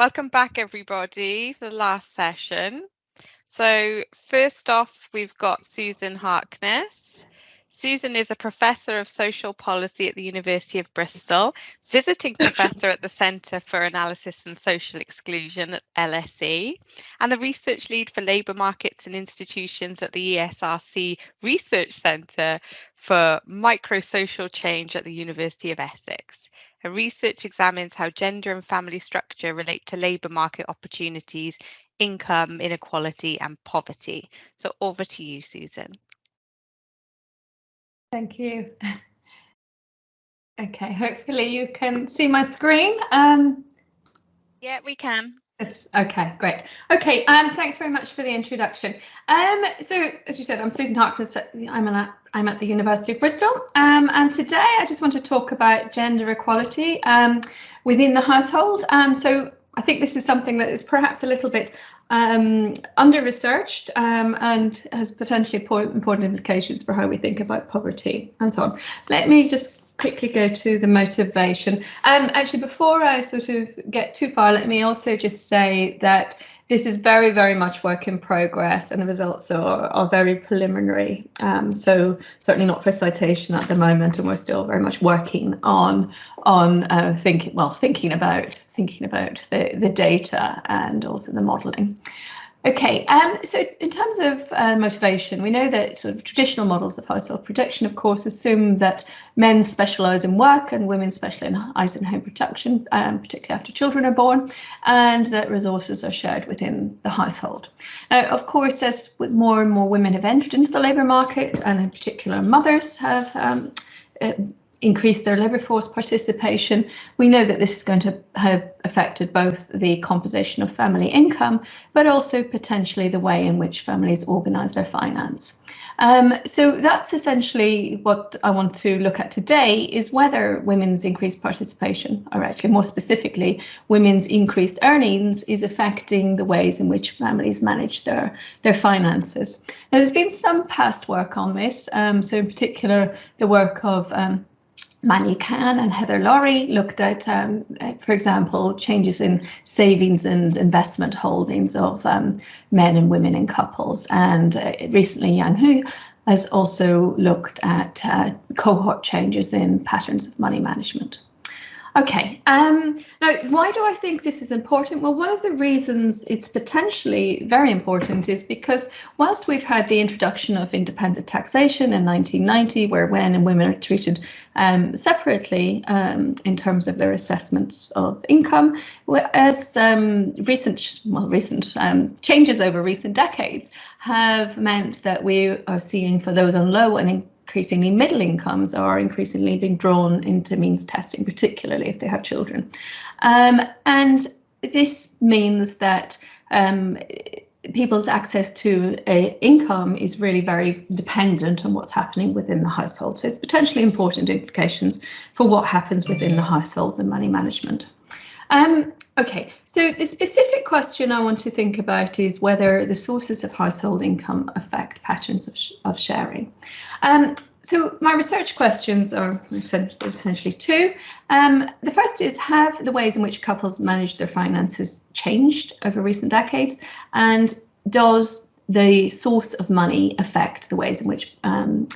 welcome back everybody for the last session. So first off, we've got Susan Harkness. Susan is a professor of social policy at the University of Bristol, visiting professor at the Centre for Analysis and Social Exclusion at LSE, and the research lead for labour markets and institutions at the ESRC Research Centre for Microsocial Change at the University of Essex. Her research examines how gender and family structure relate to labour market opportunities, income inequality and poverty. So over to you, Susan. Thank you. Okay, hopefully you can see my screen. Um, yeah, we can. Yes, okay, great. Okay, um, thanks very much for the introduction. Um, so, as you said, I'm Susan Harkness. I'm at, I'm at the University of Bristol, um, and today I just want to talk about gender equality um, within the household. Um, so, I think this is something that is perhaps a little bit um, under researched um, and has potentially important implications for how we think about poverty and so on. Let me just quickly go to the motivation. Um, actually, before I sort of get too far, let me also just say that this is very, very much work in progress and the results are, are very preliminary. Um, so certainly not for citation at the moment, and we're still very much working on on uh, thinking, well, thinking about thinking about the, the data and also the modelling. Okay, um, so in terms of uh, motivation, we know that sort of traditional models of household production, of course, assume that men specialise in work and women specialise in home production, um, particularly after children are born, and that resources are shared within the household. Now, of course, as more and more women have entered into the labour market, and in particular mothers have um, uh, increase their labour force participation. We know that this is going to have affected both the composition of family income, but also potentially the way in which families organise their finance. Um, so that's essentially what I want to look at today is whether women's increased participation, or actually more specifically, women's increased earnings is affecting the ways in which families manage their, their finances. Now, there's been some past work on this, um, so in particular the work of um, Man Yee Kan and Heather Laurie looked at, um, for example, changes in savings and investment holdings of um, men and women in couples. And uh, recently, Yang Hu has also looked at uh, cohort changes in patterns of money management. Okay, um, now why do I think this is important? Well, one of the reasons it's potentially very important is because whilst we've had the introduction of independent taxation in 1990, where men and women are treated um, separately um, in terms of their assessment of income, as um, recent, well, recent um, changes over recent decades have meant that we are seeing for those on low and increasingly middle incomes are increasingly being drawn into means testing, particularly if they have children. Um, and this means that um, people's access to income is really very dependent on what's happening within the household. So it's potentially important implications for what happens within the households and money management. Um, okay, so the specific question I want to think about is whether the sources of household income affect patterns of, sh of sharing. Um, so my research questions are essentially two. Um, the first is, have the ways in which couples manage their finances changed over recent decades? And does the source of money affect the ways in which um,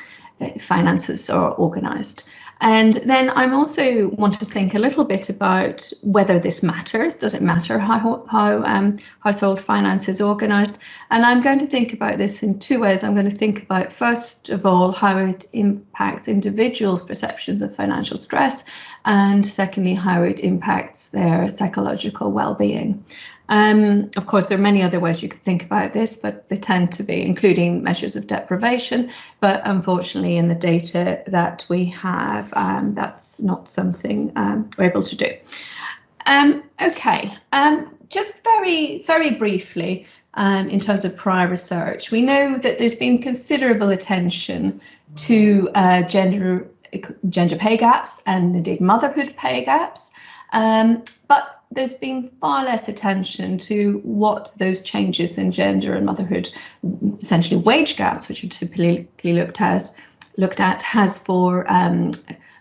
finances are organised? And then I'm also want to think a little bit about whether this matters. Does it matter how, how um, household finance is organised? And I'm going to think about this in two ways. I'm going to think about, first of all, how it impacts individuals' perceptions of financial stress, and secondly, how it impacts their psychological well-being. Um, of course, there are many other ways you could think about this, but they tend to be including measures of deprivation. But unfortunately, in the data that we have, um, that's not something um, we're able to do. Um, okay, um, just very, very briefly, um, in terms of prior research, we know that there's been considerable attention to uh, gender gender pay gaps and indeed motherhood pay gaps. But there's been far less attention to what those changes in gender and motherhood, essentially wage gaps, which are typically looked at, looked at has for um,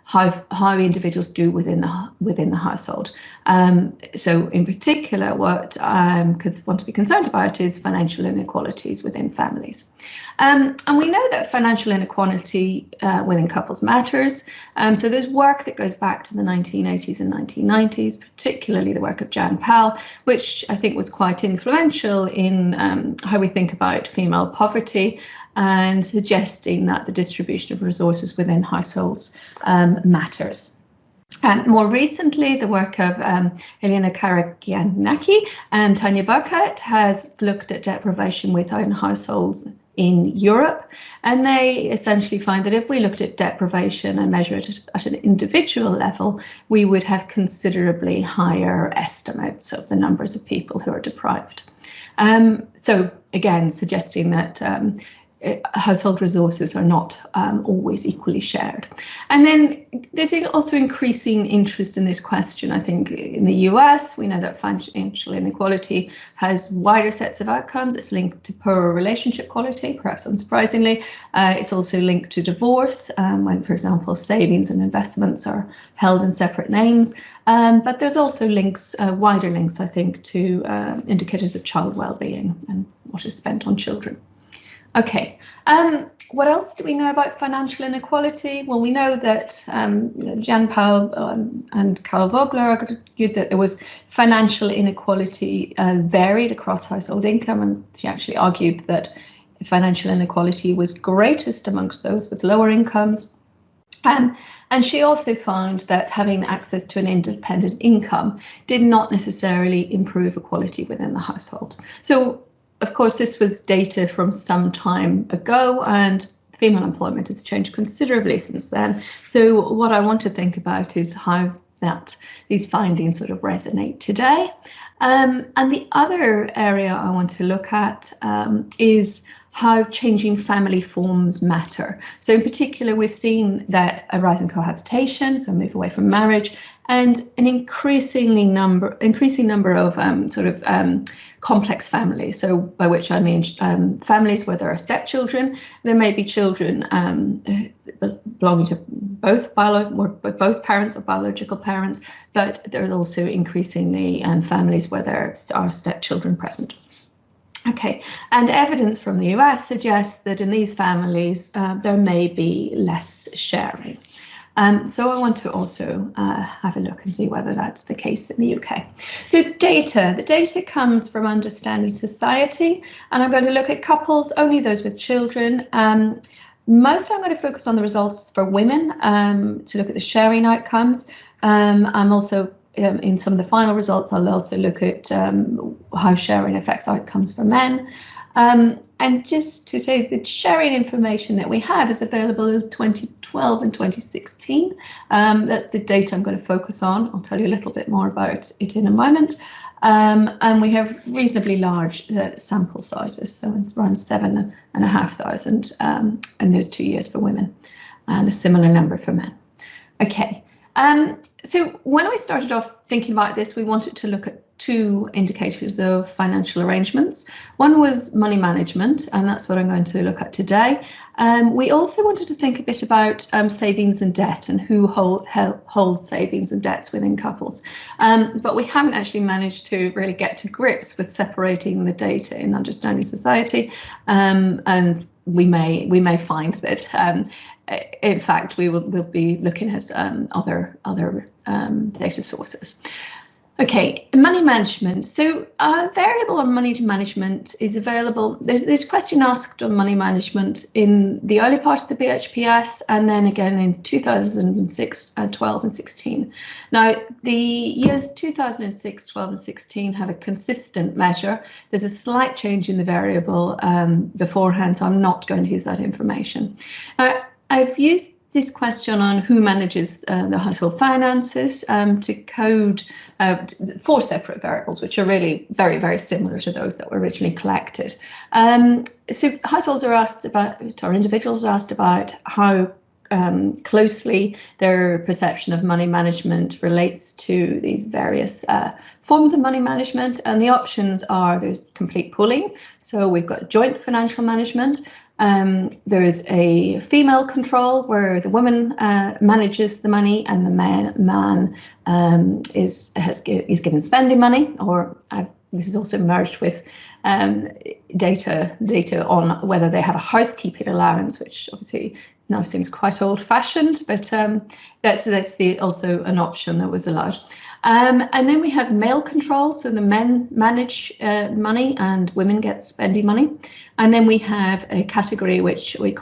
how how individuals do within the within the household. Um, so, in particular, what I um, could want to be concerned about is financial inequalities within families. Um, and we know that financial inequality uh, within couples matters. Um, so there's work that goes back to the 1980s and 1990s, particularly the work of Jan Pahl, which I think was quite influential in um, how we think about female poverty and suggesting that the distribution of resources within households um, matters. And more recently, the work of um, Elena Karagiannaki and Tania Burchardt has looked at deprivation within households in Europe. And they essentially find that if we looked at deprivation and measured it at an individual level, we would have considerably higher estimates of the numbers of people who are deprived. Um, so again, suggesting that um, household resources are not um, always equally shared. And then there's also increasing interest in this question. I think in the US, we know that financial inequality has wider sets of outcomes. It's linked to poorer relationship quality, perhaps unsurprisingly. Uh, it's also linked to divorce, um, when, for example, savings and investments are held in separate names. Um, but there's also links, uh, wider links, I think, to uh, indicators of child well-being and what is spent on children. Okay, um, what else do we know about financial inequality? Well, we know that um, Jan Pahl um, and Carol Vogler argued that there was financial inequality uh, varied across household income, and she actually argued that financial inequality was greatest amongst those with lower incomes. Um, and she also found that having access to an independent income did not necessarily improve equality within the household. So of course, this was data from some time ago and female employment has changed considerably since then. So what I want to think about is how that these findings sort of resonate today. Um, and the other area I want to look at um, is how changing family forms matter. So in particular, we've seen that a rise in cohabitation, so a move away from marriage, and an increasingly number, increasing number of um, sort of um, complex families. So by which I mean um, families where there are stepchildren. There may be children um, belonging to both bio both parents or biological parents, but there are also increasingly um, families where there are stepchildren present. Okay, and evidence from the US suggests that in these families uh, there may be less sharing. Um, so I want to also uh, have a look and see whether that's the case in the UK. So data, the data comes from Understanding Society, and I'm going to look at couples, only those with children. Um, mostly I'm going to focus on the results for women um, to look at the sharing outcomes. Um, I'm also um, in some of the final results, I'll also look at um, how sharing affects outcomes for men. Um, and just to say the sharing information that we have is available in 2012 and 2016. Um, that's the data I'm going to focus on. I'll tell you a little bit more about it in a moment. Um, and we have reasonably large uh, sample sizes, so it's around seven and a half thousand um, in those two years for women, and a similar number for men. Okay, um, so when I started off thinking about this, we wanted to look at two indicators of financial arrangements. One was money management, and that's what I'm going to look at today. Um, we also wanted to think a bit about um, savings and debt and who hold, hold savings and debts within couples. Um, but we haven't actually managed to really get to grips with separating the data in understanding society. Um, and we may we may find that um, in fact we will will be looking at um, other other data sources. Okay, money management. So a variable on money management is available. There's this question asked on money management in the early part of the BHPS and then again in 2006, uh, 12 and 16. Now the years 2006, 12 and 16 have a consistent measure. There's a slight change in the variable um, beforehand, so I'm not going to use that information. Now I've used this question on who manages uh, the household finances um, to code uh, four separate variables, which are really very, very similar to those that were originally collected. Um, so households are asked about, or individuals are asked about how um, closely their perception of money management relates to these various uh, forms of money management. And the options are there's complete pooling. So we've got joint financial management, Um, there is a female control where the woman uh, manages the money and the man, man um, is has is given spending money. Or uh, this is also merged with um, data data on whether they have a housekeeping allowance, which obviously now seems quite old-fashioned, but um, that's that's the also an option that was allowed. Um, and then we have male control, so the men manage uh, money and women get spending money. And then we have a category which we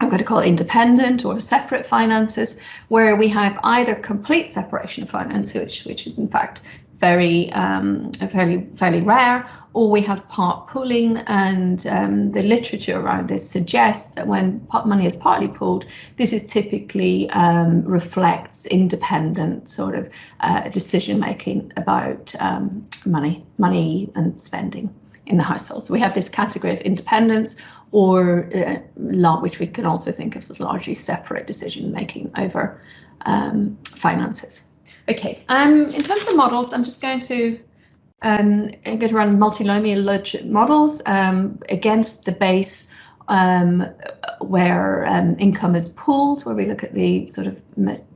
I'm going to call it independent or separate finances, where we have either complete separation of finance, which which is in fact very um, fairly fairly rare, or we have part pooling, and um, the literature around this suggests that when money is partly pooled, this is typically um, reflects independent sort of uh, decision making about um, money, money and spending in the household. So we have this category of independence, or uh, which we can also think of as largely separate decision making over um, finances. Okay, um, in terms of models, I'm just going to um, I'm going to run multinomial models um, against the base um, where um, income is pooled, where we look at the sort of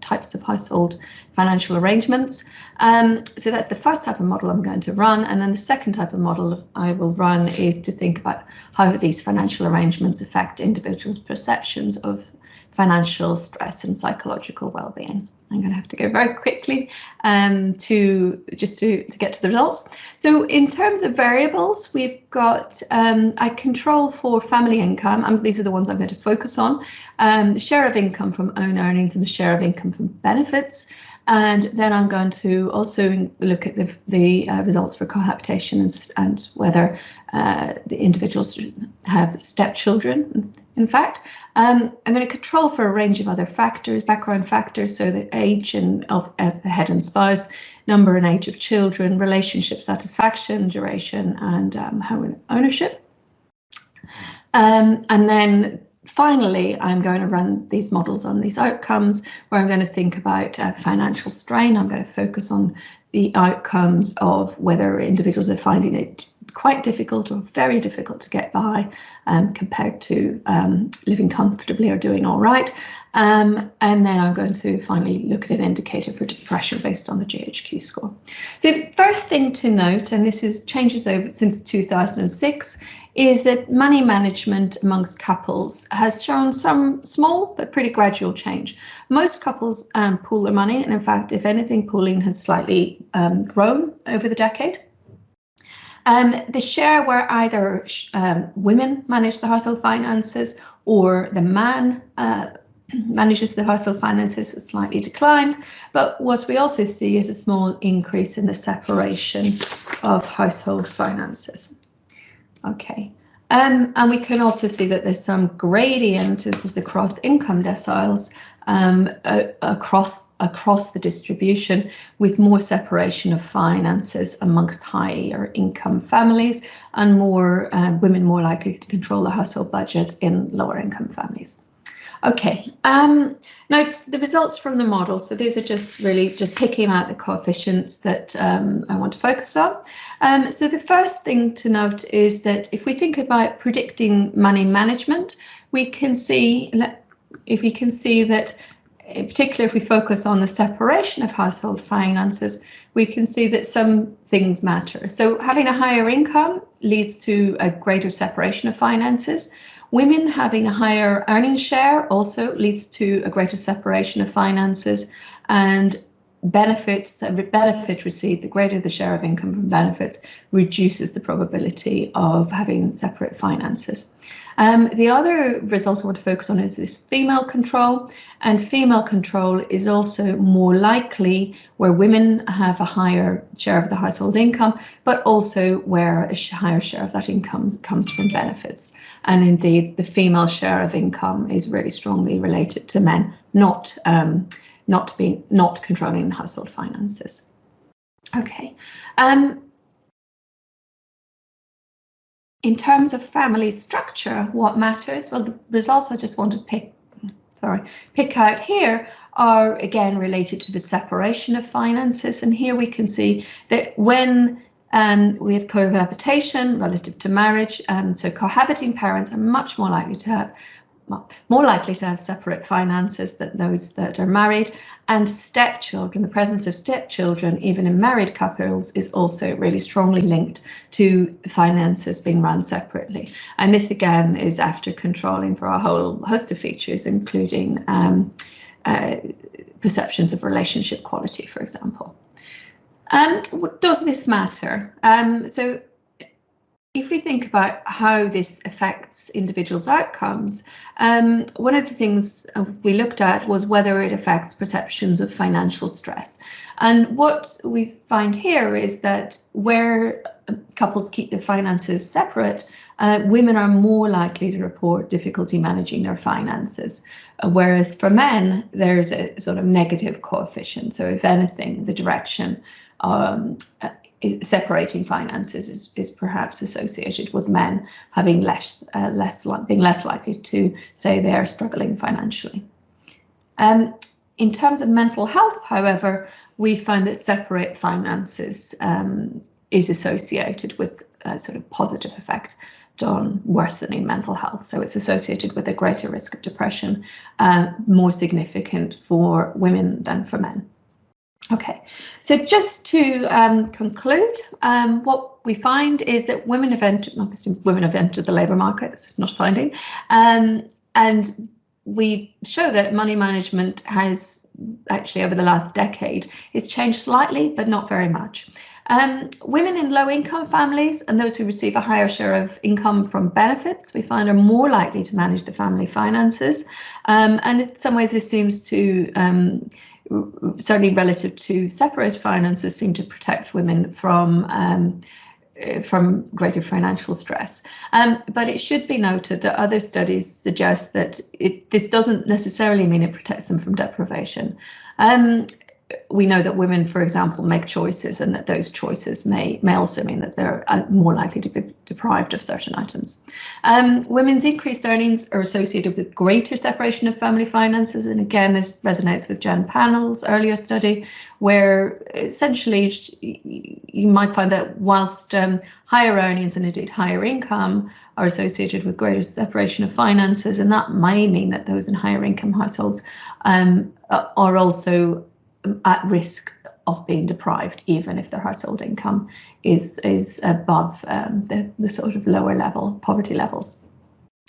types of household financial arrangements. Um, so that's the first type of model I'm going to run. And then the second type of model I will run is to think about how these financial arrangements affect individuals' perceptions of financial stress and psychological well-being. I'm going to have to go very quickly um, to just to, to get to the results. So in terms of variables, we've got um, I control for family income. Um, these are the ones I'm going to focus on. Um, the share of income from own earnings and the share of income from benefits. And then I'm going to also look at the, the uh, results for cohabitation and, and whether uh, the individuals have stepchildren, in fact. Um, I'm going to control for a range of other factors, background factors, so the age and of uh, the head and spouse, number and age of children, relationship satisfaction, duration, and um, home ownership. Um, and then finally, I'm going to run these models on these outcomes where I'm going to think about uh, financial strain. I'm going to focus on the outcomes of whether individuals are finding it quite difficult or very difficult to get by um, compared to um, living comfortably or doing all right. Um, and then I'm going to finally look at an indicator for depression based on the GHQ score. So first thing to note, and this is changes over since 2006, is that money management amongst couples has shown some small but pretty gradual change. Most couples um, pool their money, and in fact, if anything, pooling has slightly um, grown over the decade. Um, the share where either um, women manage the household finances or the man uh, manages the household finances has slightly declined, but what we also see is a small increase in the separation of household finances. Okay, um, and we can also see that there's some gradient across income deciles um, uh, across across the distribution with more separation of finances amongst higher income families and more uh, women more likely to control the household budget in lower income families. Okay, um, now the results from the model. So these are just really just picking out the coefficients that um, I want to focus on. Um, so the first thing to note is that if we think about predicting money management, we can see if we can see that in particular if we focus on the separation of household finances, we can see that some things matter. So having a higher income leads to a greater separation of finances. Women having a higher earnings share also leads to a greater separation of finances and benefits benefit received, the greater the share of income from benefits, reduces the probability of having separate finances. Um, the other result I want to focus on is this female control, and female control is also more likely where women have a higher share of the household income, but also where a higher share of that income comes from benefits. And indeed, the female share of income is really strongly related to men, not um, not being not controlling the household finances. Okay. Um, in terms of family structure, what matters? Well, the results I just want to pick, sorry, pick out here are again related to the separation of finances. And here we can see that when Um, we have cohabitation relative to marriage. Um, so cohabiting parents are much more likely to have more likely to have separate finances than those that are married. And stepchildren, the presence of stepchildren, even in married couples, is also really strongly linked to finances being run separately. And this again is after controlling for a whole host of features, including um, uh, perceptions of relationship quality, for example. Um, does this matter? Um, so if we think about how this affects individuals' outcomes, um, one of the things uh, we looked at was whether it affects perceptions of financial stress. And what we find here is that where couples keep their finances separate, uh, women are more likely to report difficulty managing their finances. Uh, whereas for men, there's a sort of negative coefficient. So if anything, the direction um, separating finances is, is perhaps associated with men having less uh, less like being less likely to say they are struggling financially. Um, in terms of mental health, however, we find that separate finances um, is associated with a sort of positive effect on worsening mental health. So it's associated with a greater risk of depression, uh, more significant for women than for men. Okay, so just to um, conclude, um, what we find is that women have entered, women have entered the labour market, it's not a finding, um, and we show that money management has actually over the last decade is changed slightly, but not very much. Um, women in low income families and those who receive a higher share of income from benefits, we find are more likely to manage the family finances. Um, and in some ways, this seems to um, certainly relative to separate finances, seem to protect women from um, uh, from greater financial stress. Um, but it should be noted that other studies suggest that it, this doesn't necessarily mean it protects them from deprivation. Um, we know that women, for example, make choices and that those choices may, may also mean that they're uh, more likely to be deprived of certain items. Um, women's increased earnings are associated with greater separation of family finances. And again, this resonates with Jan Pahl's earlier study, where essentially you might find that whilst um, higher earnings and indeed higher income are associated with greater separation of finances, and that may mean that those in higher income households um, are also at risk of being deprived, even if their household income is is above um, the, the sort of lower level poverty levels.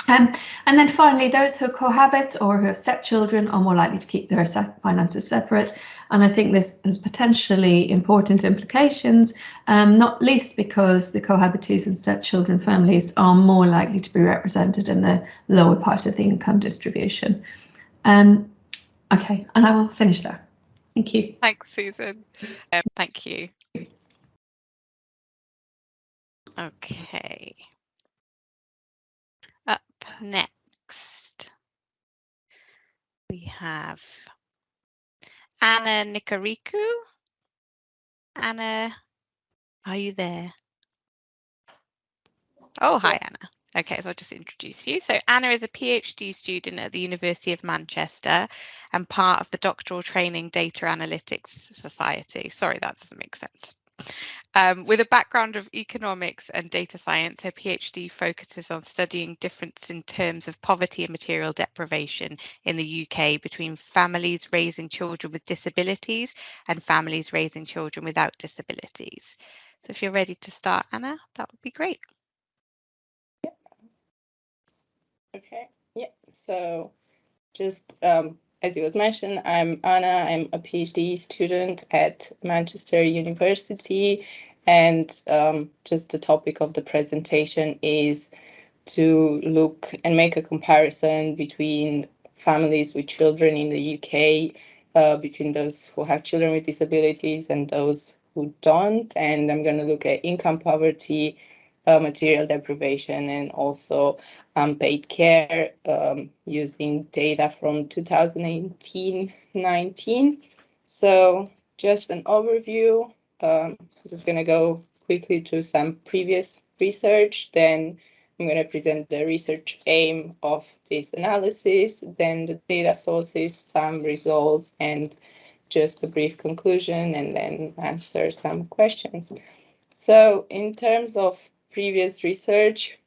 Um, and then finally, those who cohabit or who have stepchildren are more likely to keep their finances separate. And I think this has potentially important implications, um, not least because the cohabitees and stepchildren families are more likely to be represented in the lower part of the income distribution. Um, okay, and I will finish there. Thank you. Thanks, Susan. Um, thank you. Okay. Up next, we have Anna Nikariku. Anna, are you there? Oh, hi, Anna. Okay, so I'll just introduce you. So Anna is a PhD student at the University of Manchester and part of the Doctoral Training Data Analytics Society. Sorry, that doesn't make sense. Um, with a background of economics and data science, her PhD focuses on studying difference in terms of poverty and material deprivation in the UK between families raising children with disabilities and families raising children without disabilities. So if you're ready to start, Anna, that would be great. Okay, yeah, so just um, as it was mentioned, I'm Anna. I'm a PhD student at Manchester University, and um, just the topic of the presentation is to look and make a comparison between families with children in the UK, uh, between those who have children with disabilities and those who don't. And I'm going to look at income poverty, uh, material deprivation, and also unpaid care um, using data from 2018-19. So just an overview. Um, I'm just going to go quickly to some previous research. Then I'm going to present the research aim of this analysis, then the data sources, some results, and just a brief conclusion, and then answer some questions. So in terms of previous research,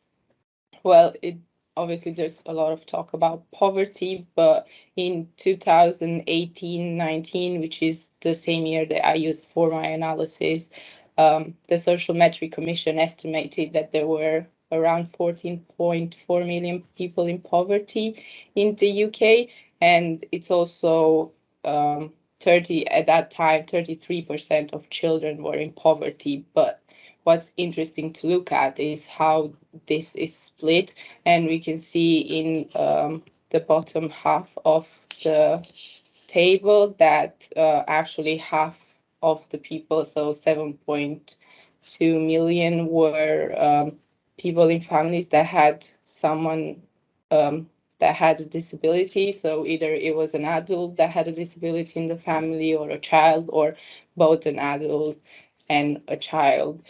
well, it obviously there's a lot of talk about poverty, but in 2018-19, which is the same year that I used for my analysis, um, the Social Metric Commission estimated that there were around 14.4 million people in poverty in the UK, and it's also um, 30 at that time 33% of children were in poverty but what's interesting to look at is how this is split and we can see in um, the bottom half of the table that uh, actually half of the people so 7.2 million were um, people in families that had someone um, that had a disability. So either it was an adult that had a disability in the family or a child or both an adult and a child.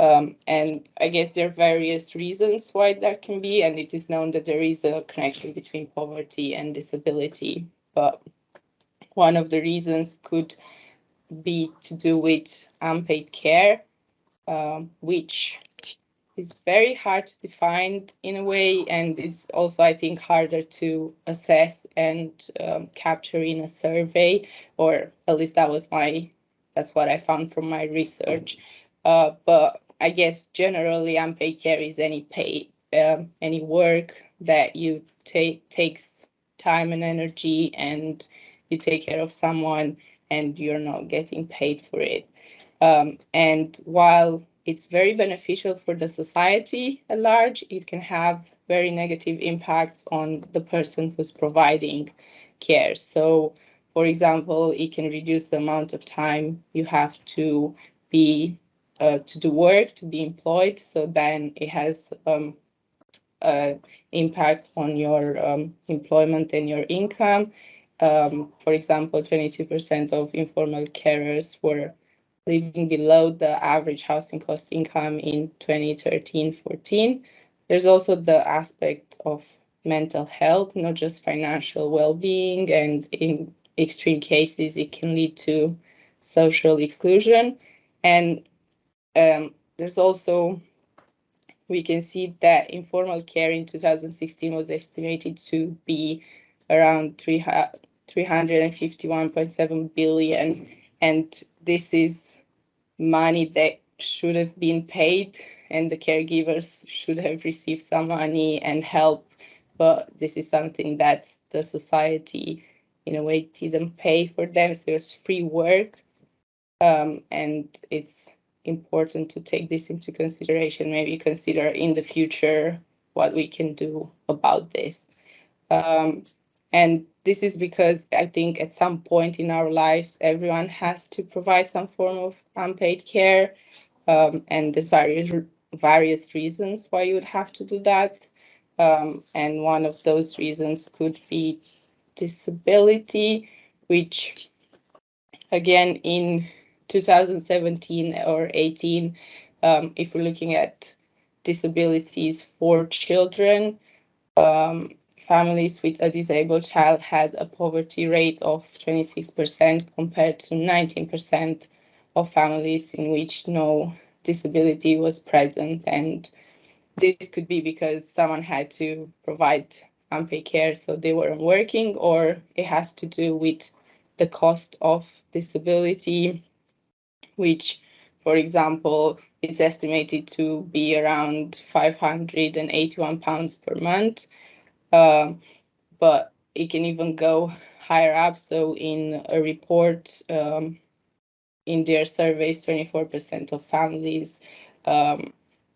Um, and I guess there are various reasons why that can be, and it is known that there is a connection between poverty and disability. But one of the reasons could be to do with unpaid care, um, which is very hard to define in a way and is also i think harder to assess and um, capture in a survey or at least that was my that's what i found from my research uh, but i guess generally unpaid care is any pay um, any work that you take takes time and energy and you take care of someone and you're not getting paid for it um, and while it's very beneficial for the society at large. It can have very negative impacts on the person who's providing care. So, for example, it can reduce the amount of time you have to be uh, to do work to be employed. So then it has um, uh, impact on your um, employment and your income. Um, for example, 22% of informal carers were living below the average housing cost income in 2013-14. There's also the aspect of mental health, not just financial well-being, and in extreme cases, it can lead to social exclusion. And um, there's also, we can see that informal care in 2016 was estimated to be around 351.7 billion. And this is money that should have been paid and the caregivers should have received some money and help. But this is something that the society in a way didn't pay for them. So it was free work. Um, and it's important to take this into consideration maybe consider in the future what we can do about this um, and this is because I think at some point in our lives, everyone has to provide some form of unpaid care. Um, and there's various various reasons why you would have to do that. Um, and one of those reasons could be disability, which again in 2017 or 18, um, if we're looking at disabilities for children, um, families with a disabled child had a poverty rate of 26% compared to 19% of families in which no disability was present. And this could be because someone had to provide unpaid care, so they weren't working, or it has to do with the cost of disability, which, for example, it's estimated to be around 581 pounds per month um, but it can even go higher up. So in a report um, in their surveys, 24% of families, um,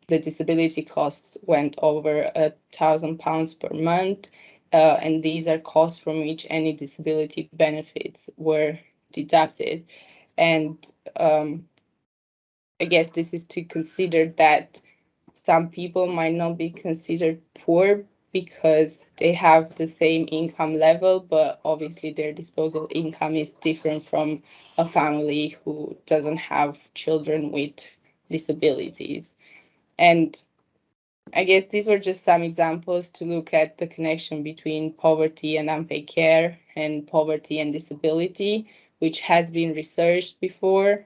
the disability costs went over a thousand pounds per month. Uh, and these are costs from which any disability benefits were deducted. And um, I guess this is to consider that some people might not be considered poor because they have the same income level, but obviously their disposable income is different from a family who doesn't have children with disabilities. And I guess these were just some examples to look at the connection between poverty and unpaid care and poverty and disability, which has been researched before.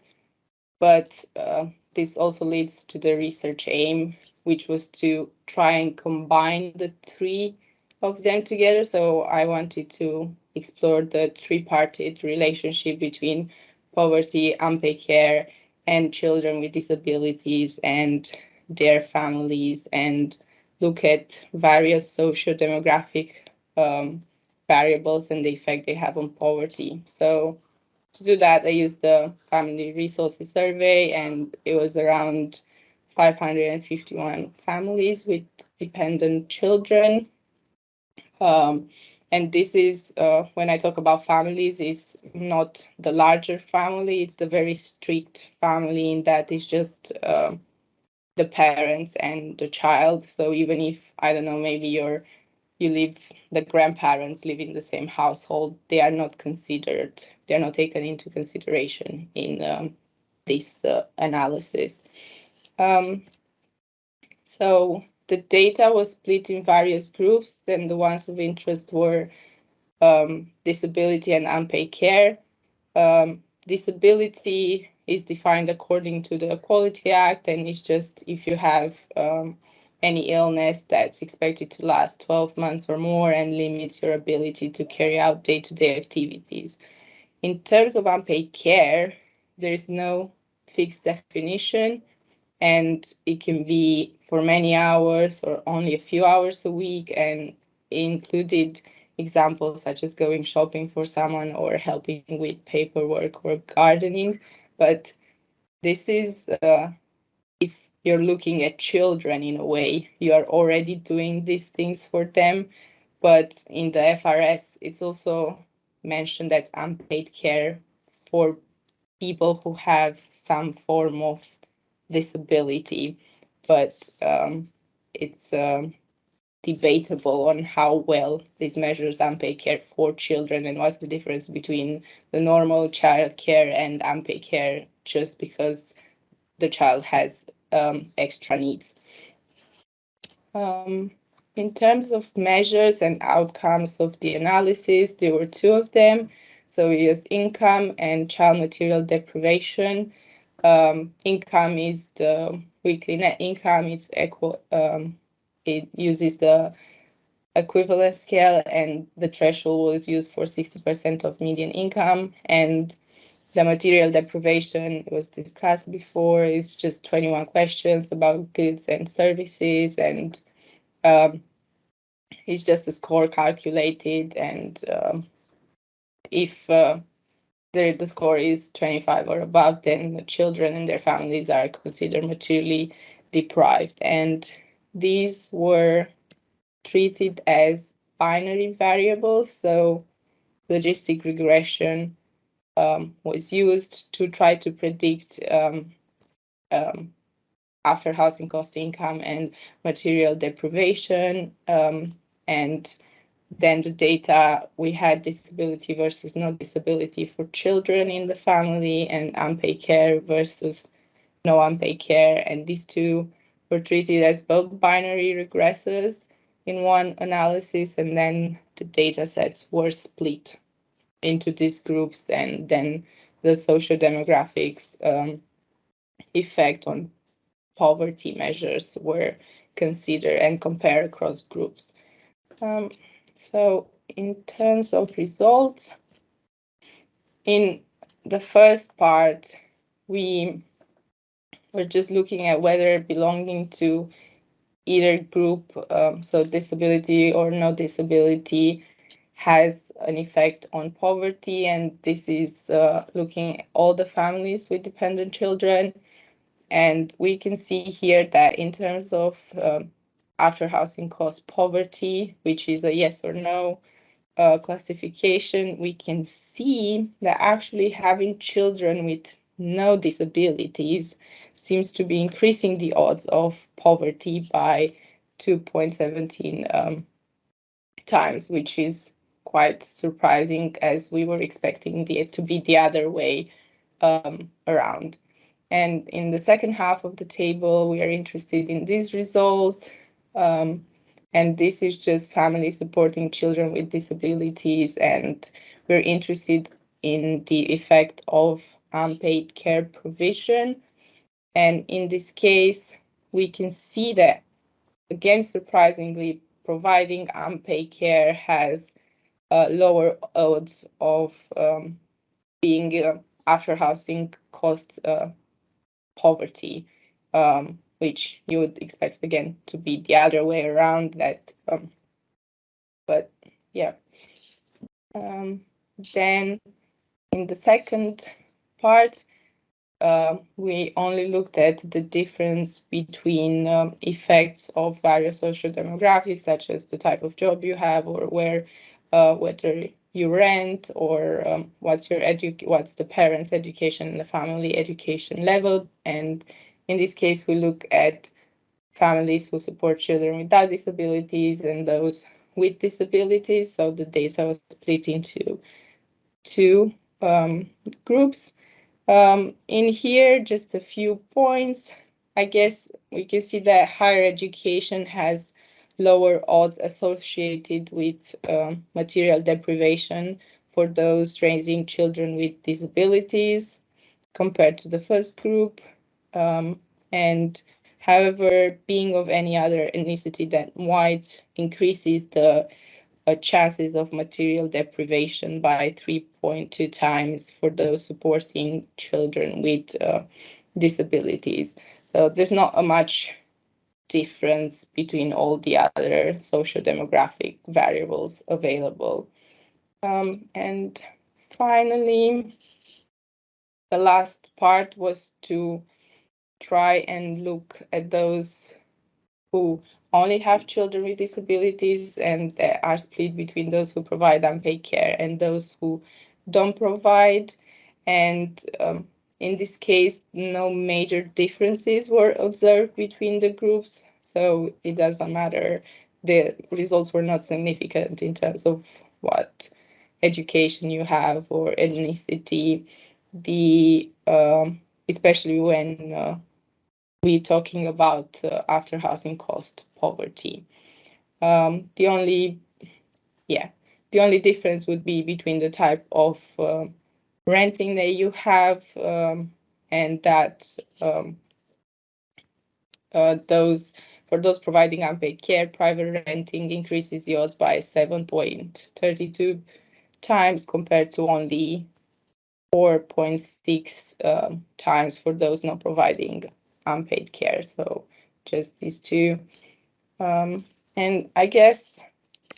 But uh, this also leads to the research aim, which was to try and combine the three of them together. So I wanted to explore the three-parted relationship between poverty, unpaid care, and children with disabilities and their families and look at various social demographic um, variables and the effect they have on poverty. So to do that, I used the Family Resources Survey, and it was around 551 families with dependent children. Um, and this is, uh, when I talk about families, is not the larger family, it's the very strict family in that it's just uh, the parents and the child. So even if, I don't know, maybe you're you live the grandparents live in the same household they are not considered they're not taken into consideration in um, this uh, analysis. Um, so the data was split in various groups. Then the ones of interest were um, disability and unpaid care. Um, disability is defined according to the equality act and it's just if you have um, any illness that's expected to last 12 months or more and limits your ability to carry out day-to-day activities. In terms of unpaid care, there is no fixed definition and it can be for many hours or only a few hours a week and included examples such as going shopping for someone or helping with paperwork or gardening. But this is uh, if you're looking at children in a way. You are already doing these things for them. But in the FRS, it's also mentioned that unpaid care for people who have some form of disability. But um, it's um, debatable on how well these measures unpaid care for children and what's the difference between the normal child care and unpaid care just because the child has um, extra needs. Um, in terms of measures and outcomes of the analysis, there were two of them. So we used income and child material deprivation. Um, income is the weekly net income. It's equal. Um, it uses the equivalent scale, and the threshold was used for 60% of median income. And the material deprivation was discussed before. It's just 21 questions about goods and services, and um, it's just a score calculated. And um, if uh, the, the score is 25 or above, then the children and their families are considered materially deprived. And these were treated as binary variables, so logistic regression um, was used to try to predict um, um, after housing cost income and material deprivation. Um, and then the data, we had disability versus no disability for children in the family and unpaid care versus no unpaid care. And these two were treated as both binary regressors in one analysis, and then the data sets were split into these groups and then the social demographics um, effect on poverty measures were considered and compared across groups. Um, so in terms of results, in the first part, we were just looking at whether belonging to either group, um, so disability or no disability, has an effect on poverty, and this is uh, looking at all the families with dependent children. And we can see here that in terms of um, after housing cost poverty, which is a yes or no uh, classification, we can see that actually having children with no disabilities seems to be increasing the odds of poverty by 2.17 um, times, which is quite surprising as we were expecting it to be the other way um, around. And in the second half of the table, we are interested in these results. Um, and this is just family supporting children with disabilities. And we're interested in the effect of unpaid care provision. And in this case, we can see that, again, surprisingly, providing unpaid care has lower odds of um, being uh, after housing cost uh, poverty, um, which you would expect again to be the other way around. That, um, but yeah. Um, then in the second part, uh, we only looked at the difference between um, effects of various social demographics, such as the type of job you have or where, uh, whether you rent or um, what's your edu what's the parents' education and the family education level. And in this case, we look at families who support children without disabilities and those with disabilities. So the data was split into two um, groups. Um, in here, just a few points. I guess we can see that higher education has lower odds associated with um, material deprivation for those raising children with disabilities compared to the first group. Um, and however, being of any other ethnicity than white increases the uh, chances of material deprivation by 3.2 times for those supporting children with uh, disabilities. So there's not a much difference between all the other social demographic variables available. Um, and finally, the last part was to try and look at those who only have children with disabilities and are split between those who provide unpaid care and those who don't provide. And um, in this case, no major differences were observed between the groups, so it doesn't matter. The results were not significant in terms of what education you have or ethnicity. The um, especially when uh, we're talking about uh, after housing cost poverty. Um, the only, yeah, the only difference would be between the type of uh, renting that you have um, and that um, uh, those for those providing unpaid care, private renting increases the odds by 7.32 times compared to only 4.6 um, times for those not providing unpaid care. So just these two. Um, and I guess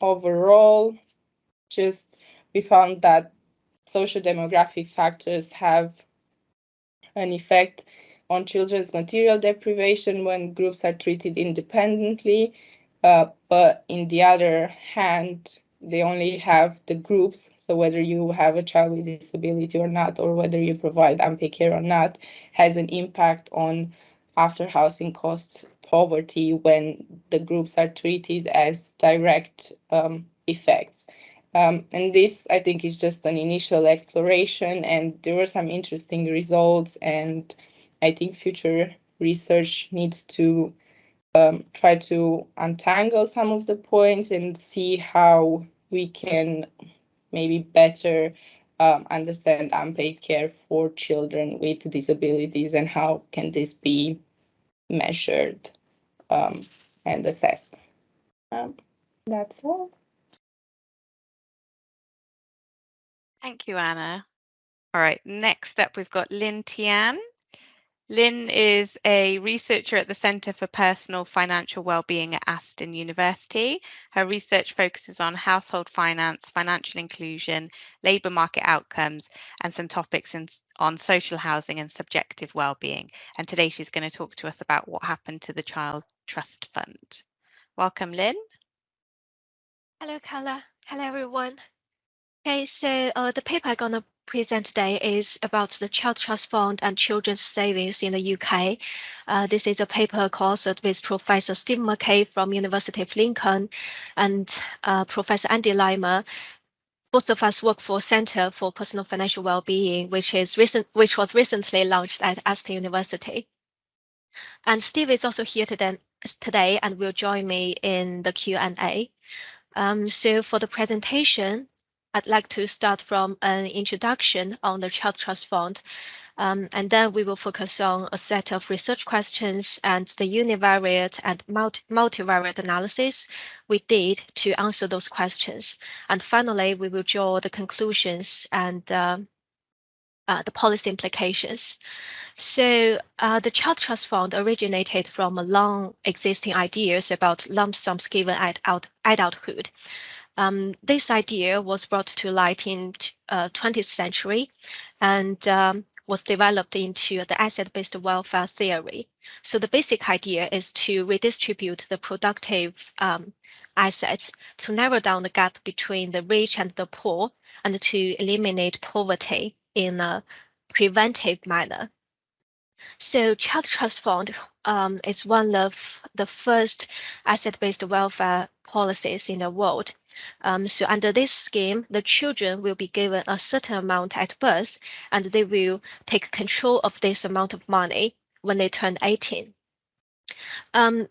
overall, just we found that social demographic factors have an effect on children's material deprivation when groups are treated independently. Uh, but in the other hand, they only have the groups. So whether you have a child with disability or not, or whether you provide unpaid care or not, has an impact on after housing cost poverty when the groups are treated as direct um, effects. Um, and this, I think, is just an initial exploration, and there were some interesting results. And I think future research needs to um, try to untangle some of the points and see how we can maybe better um, understand unpaid care for children with disabilities and how can this be measured um, and assessed. Um, that's all. Thank you, Anna. All right, next up we've got Lynn Tian. Lynn is a researcher at the Centre for Personal Financial Wellbeing at Aston University. Her research focuses on household finance, financial inclusion, labour market outcomes, and some topics in, on social housing and subjective wellbeing. And today she's going to talk to us about what happened to the Child Trust Fund. Welcome, Lynn. Hello, Carla. Hello, everyone. Okay, so uh, the paper I'm going to present today is about the Child Trust Fund and children's savings in the UK. Uh, this is a paper co-authored with Professor Steve McKay from University of Lincoln and uh, Professor Andy Lymer. Both of us work for Center for Personal Financial Wellbeing, which is recent, which was recently launched at Aston University. And Steve is also here today, today and will join me in the Q&A. Um, so for the presentation, I'd like to start from an introduction on the Child Trust Fund. Um, and then we will focus on a set of research questions and the univariate and multi multivariate analysis we did to answer those questions. And finally, we will draw the conclusions and uh, uh, the policy implications. So uh, the Child Trust Fund originated from long existing ideas about lump sums given at adulthood. Um, this idea was brought to light in uh, 20th century and um, was developed into the asset-based welfare theory. So the basic idea is to redistribute the productive um, assets to narrow down the gap between the rich and the poor and to eliminate poverty in a preventive manner. So Child Trust Fund um, is one of the first asset-based welfare policies in the world. Um, so under this scheme, the children will be given a certain amount at birth, and they will take control of this amount of money when they turn 18. Um,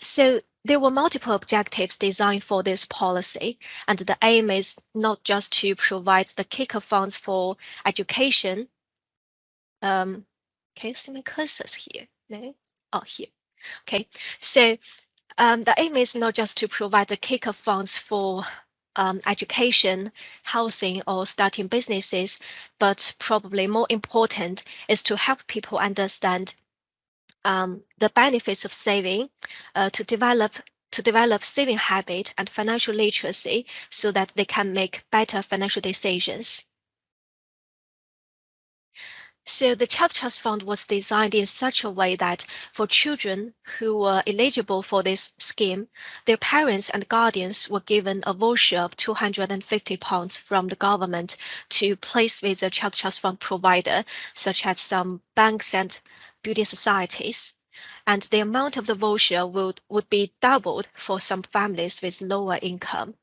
so there were multiple objectives designed for this policy, and the aim is not just to provide the kicker funds for education, um, can you see my cursors here? No? Oh, here. Okay, so um, the aim is not just to provide the kicker funds for um, education, housing, or starting businesses, but probably more important is to help people understand um, the benefits of saving, uh, to develop to develop saving habit and financial literacy so that they can make better financial decisions. So the Child Trust Fund was designed in such a way that for children who were eligible for this scheme, their parents and guardians were given a voucher of 250 pounds from the government to place with a Child Trust Fund provider, such as some banks and building societies. And the amount of the voucher would, would be doubled for some families with lower income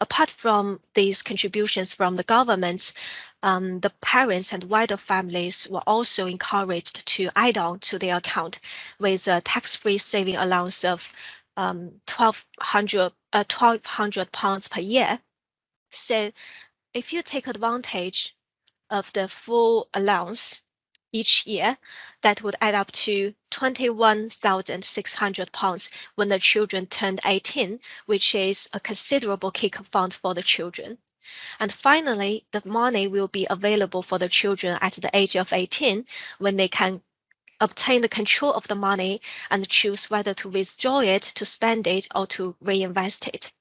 apart from these contributions from the governments, um, the parents and wider families were also encouraged to add on to their account with a tax-free saving allowance of um, 1200 uh, 1200 pounds per year. So if you take advantage of the full allowance, each year, that would add up to 21,600 pounds when the children turned 18, which is a considerable kick fund for the children. And finally, the money will be available for the children at the age of 18 when they can obtain the control of the money and choose whether to withdraw it, to spend it, or to reinvest it.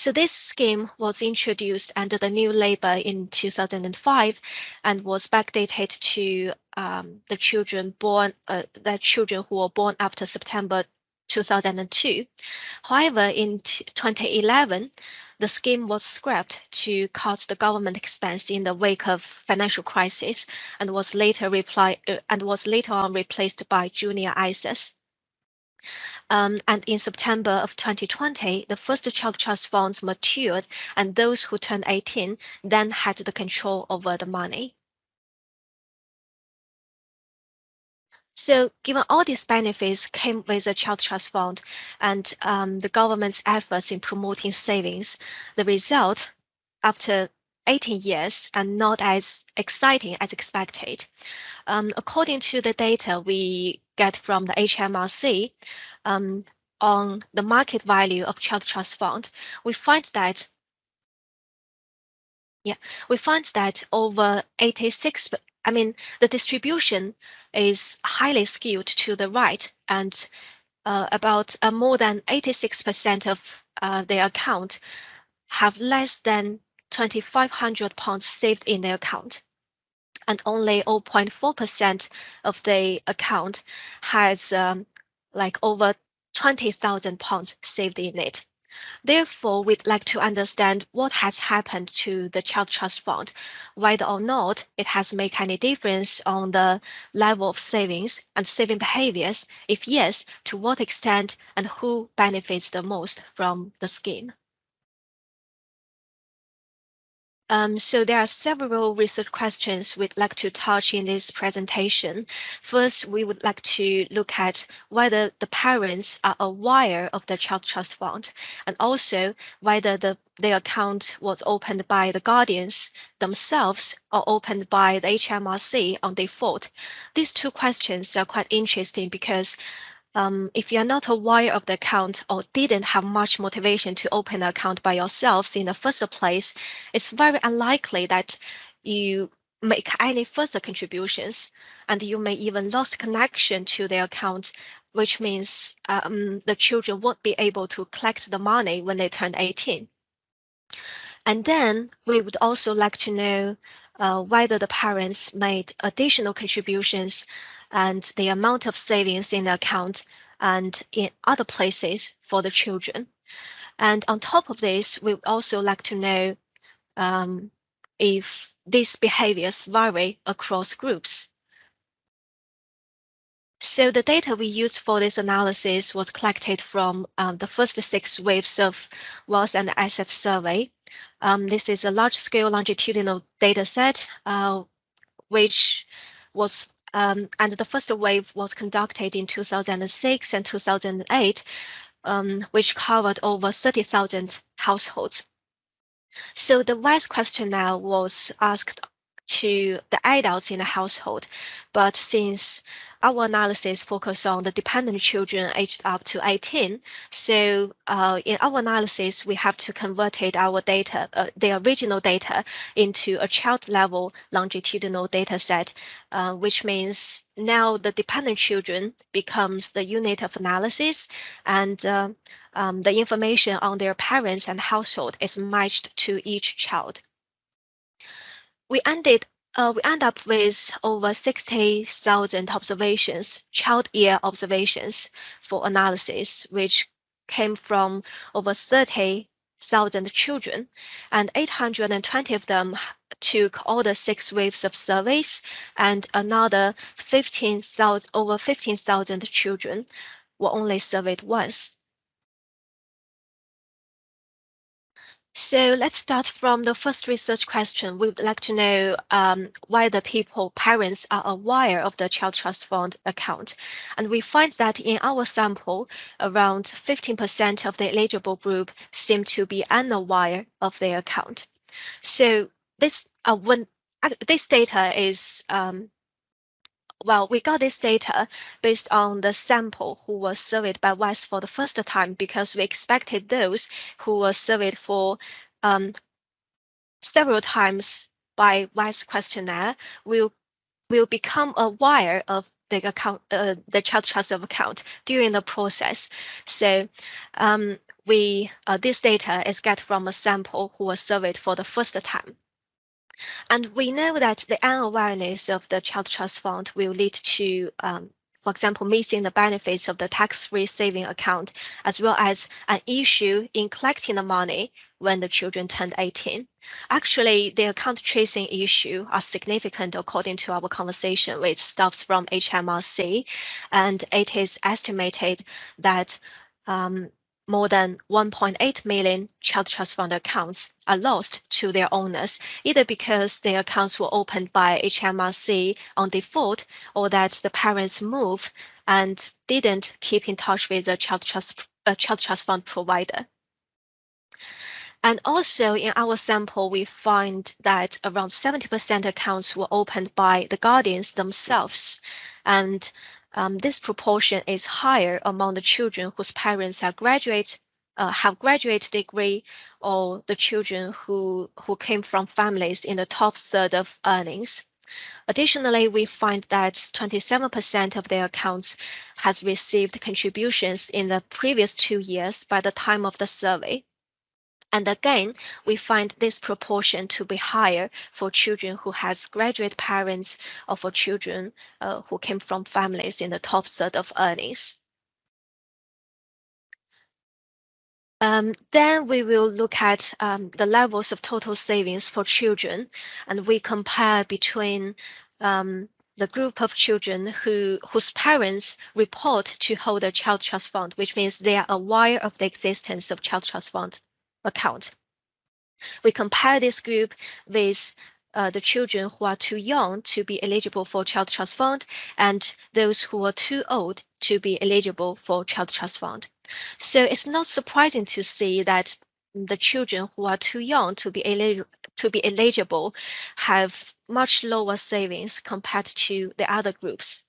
So this scheme was introduced under the new labor in 2005 and was backdated to um, the children born, uh, the children who were born after September 2002. However, in 2011, the scheme was scrapped to cut the government expense in the wake of financial crisis and was later uh, and was later on replaced by junior ISAs. Um, and in September of 2020, the first child trust funds matured and those who turned 18 then had the control over the money. So given all these benefits came with the Child Trust Fund and um, the government's efforts in promoting savings, the result after 18 years and not as exciting as expected. Um, according to the data we get from the HMRC um, on the market value of child trust fund, we find that yeah, we find that over 86, I mean, the distribution is highly skewed to the right and uh, about uh, more than 86% of uh, their account have less than 2,500 pounds saved in their account. And only 0.4% of the account has um, like over 20,000 pounds saved in it. Therefore, we'd like to understand what has happened to the Child Trust Fund, whether or not it has made any difference on the level of savings and saving behaviors. If yes, to what extent and who benefits the most from the scheme. Um, so there are several research questions we'd like to touch in this presentation. First, we would like to look at whether the parents are aware of the child trust fund and also whether the their account was opened by the guardians themselves or opened by the HMRC on default. These two questions are quite interesting because um, if you're not aware of the account or didn't have much motivation to open an account by yourselves in the first place, it's very unlikely that you make any further contributions and you may even lose connection to the account, which means um, the children won't be able to collect the money when they turn 18. And then we would also like to know uh, whether the parents made additional contributions and the amount of savings in the account and in other places for the children. And on top of this, we also like to know um, if these behaviors vary across groups. So the data we used for this analysis was collected from um, the first six waves of wealth and asset survey. Um, this is a large-scale longitudinal data set, uh, which was um, and the first wave was conducted in 2006 and 2008, um, which covered over 30,000 households. So the WES questionnaire was asked to the adults in the household, but since our analysis focus on the dependent children aged up to 18. So uh, in our analysis, we have to convert our data, uh, the original data into a child level longitudinal data set, uh, which means now the dependent children becomes the unit of analysis and uh, um, the information on their parents and household is matched to each child. We ended uh, we end up with over 60,000 observations, child year observations for analysis, which came from over 30,000 children, and 820 of them took all the six waves of surveys, and another 15,000 over 15,000 children were only surveyed once. So let's start from the first research question. We would like to know um, whether people, parents are aware of the Child Trust Fund account. And we find that in our sample, around 15% of the eligible group seem to be unaware of their account. So this uh, when uh, this data is um, well, we got this data based on the sample who was surveyed by WES for the first time because we expected those who were surveyed for um, several times by WES questionnaire will will become aware of the account, uh, the child trust of account during the process. So um, we uh, this data is get from a sample who was surveyed for the first time. And we know that the unawareness of the child trust fund will lead to, um, for example, missing the benefits of the tax-free saving account, as well as an issue in collecting the money when the children turned 18. Actually, the account tracing issue are significant according to our conversation with staffs from HMRC, and it is estimated that um, more than 1.8 million child trust fund accounts are lost to their owners, either because their accounts were opened by HMRC on default or that the parents moved and didn't keep in touch with the child trust, uh, child trust fund provider. And also in our sample, we find that around 70% accounts were opened by the guardians themselves. And um, this proportion is higher among the children whose parents are graduate, uh, have graduate degree, or the children who, who came from families in the top third of earnings. Additionally, we find that 27% of their accounts has received contributions in the previous two years by the time of the survey. And again, we find this proportion to be higher for children who has graduate parents or for children uh, who came from families in the top third of earnings. Um, then we will look at um, the levels of total savings for children, and we compare between um, the group of children who whose parents report to hold a child trust fund, which means they are aware of the existence of child trust fund account. We compare this group with uh, the children who are too young to be eligible for Child Trust Fund and those who are too old to be eligible for Child Trust Fund. So it's not surprising to see that the children who are too young to be, to be eligible have much lower savings compared to the other groups.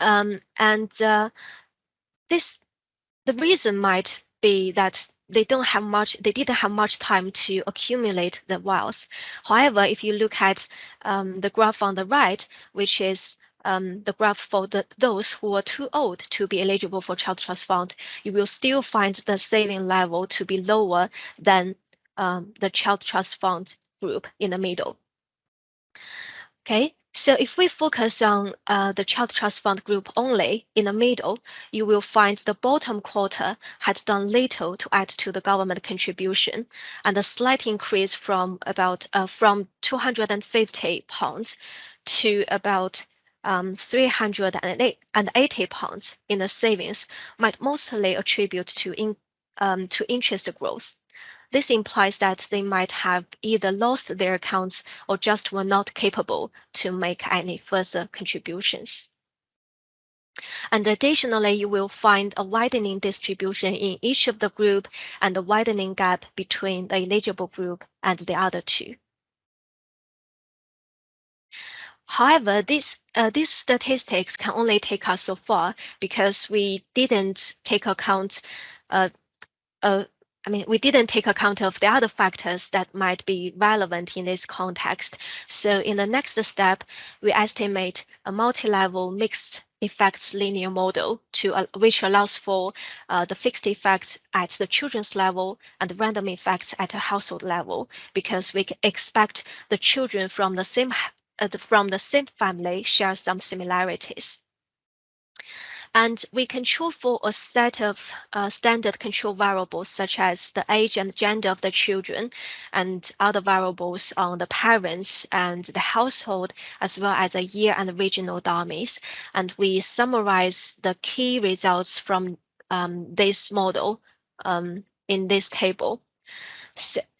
Um, and uh, this, the reason might be that they don't have much, they didn't have much time to accumulate the wealth. However, if you look at um, the graph on the right, which is um, the graph for the, those who are too old to be eligible for child trust fund, you will still find the saving level to be lower than um, the child trust fund group in the middle. Okay, so if we focus on uh, the Child Trust Fund group only in the middle, you will find the bottom quarter had done little to add to the government contribution and a slight increase from about uh, from 250 pounds to about um, 380 pounds in the savings might mostly attribute to in, um, to interest growth. This implies that they might have either lost their accounts or just were not capable to make any further contributions. And additionally, you will find a widening distribution in each of the group and a widening gap between the eligible group and the other two. However, this, uh, these statistics can only take us so far because we didn't take account uh, uh, I mean, we didn't take account of the other factors that might be relevant in this context. So in the next step, we estimate a multi-level mixed effects linear model to uh, which allows for uh, the fixed effects at the children's level and random effects at a household level, because we expect the children from the same uh, from the same family share some similarities. And we control for a set of uh, standard control variables, such as the age and gender of the children and other variables on the parents and the household, as well as the year and regional dummies. And we summarize the key results from um, this model um, in this table.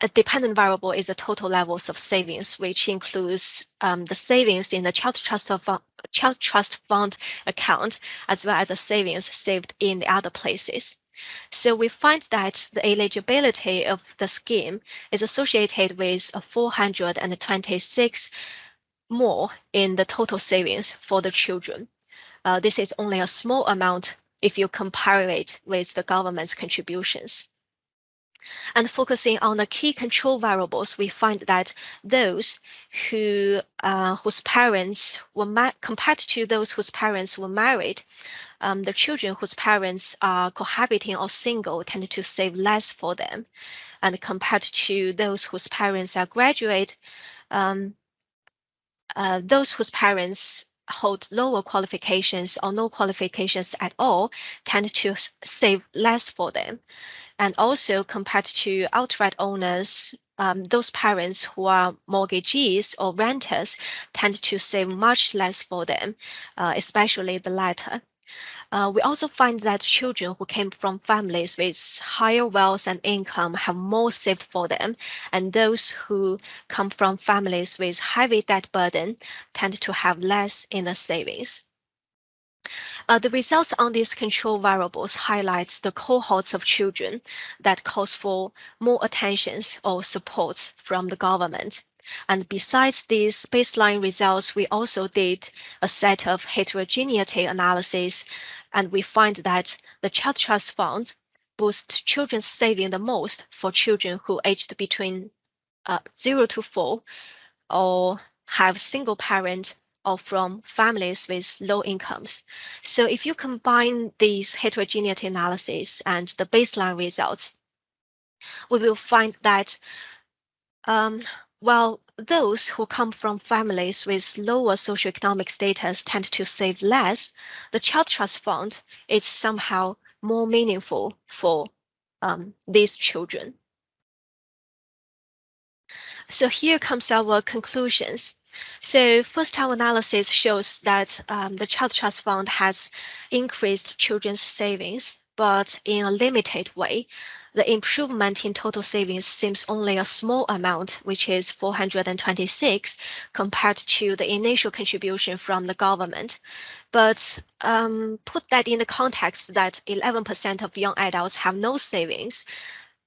A dependent variable is the total levels of savings, which includes um, the savings in the child trust of child trust fund account, as well as the savings saved in the other places. So we find that the eligibility of the scheme is associated with 426 more in the total savings for the children. Uh, this is only a small amount if you compare it with the government's contributions. And focusing on the key control variables, we find that those who uh, whose parents were married, compared to those whose parents were married, um, the children whose parents are cohabiting or single tend to save less for them. And compared to those whose parents are graduate, um, uh, those whose parents hold lower qualifications or no qualifications at all tend to save less for them. And also compared to outright owners, um, those parents who are mortgagees or renters tend to save much less for them, uh, especially the latter. Uh, we also find that children who came from families with higher wealth and income have more saved for them, and those who come from families with heavy debt burden tend to have less in the savings. Uh, the results on these control variables highlights the cohorts of children that calls for more attentions or supports from the government. And besides these baseline results, we also did a set of heterogeneity analysis, and we find that the Child Trust Fund boosts children's saving the most for children who aged between uh, 0 to 4 or have single parent or from families with low incomes. So if you combine these heterogeneity analysis and the baseline results, we will find that um, while those who come from families with lower socioeconomic status tend to save less, the Child Trust Fund is somehow more meaningful for um, these children. So here comes our conclusions. So first our analysis shows that um, the Child Trust Fund has increased children's savings but in a limited way. The improvement in total savings seems only a small amount, which is 426 compared to the initial contribution from the government. But um, put that in the context that 11% of young adults have no savings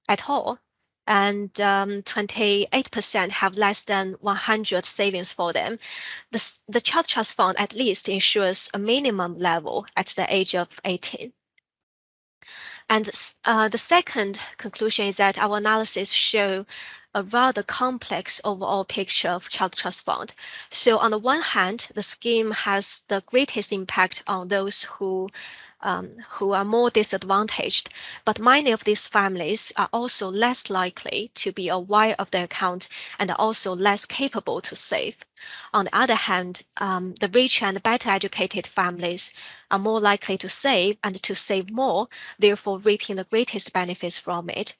at all, and 28% um, have less than 100 savings for them. The, the Child Trust Fund at least ensures a minimum level at the age of 18. And uh, the second conclusion is that our analysis show a rather complex overall picture of Child Trust Fund. So on the one hand, the scheme has the greatest impact on those who um, who are more disadvantaged, but many of these families are also less likely to be aware of the account and are also less capable to save. On the other hand, um, the richer and better educated families are more likely to save and to save more, therefore reaping the greatest benefits from it.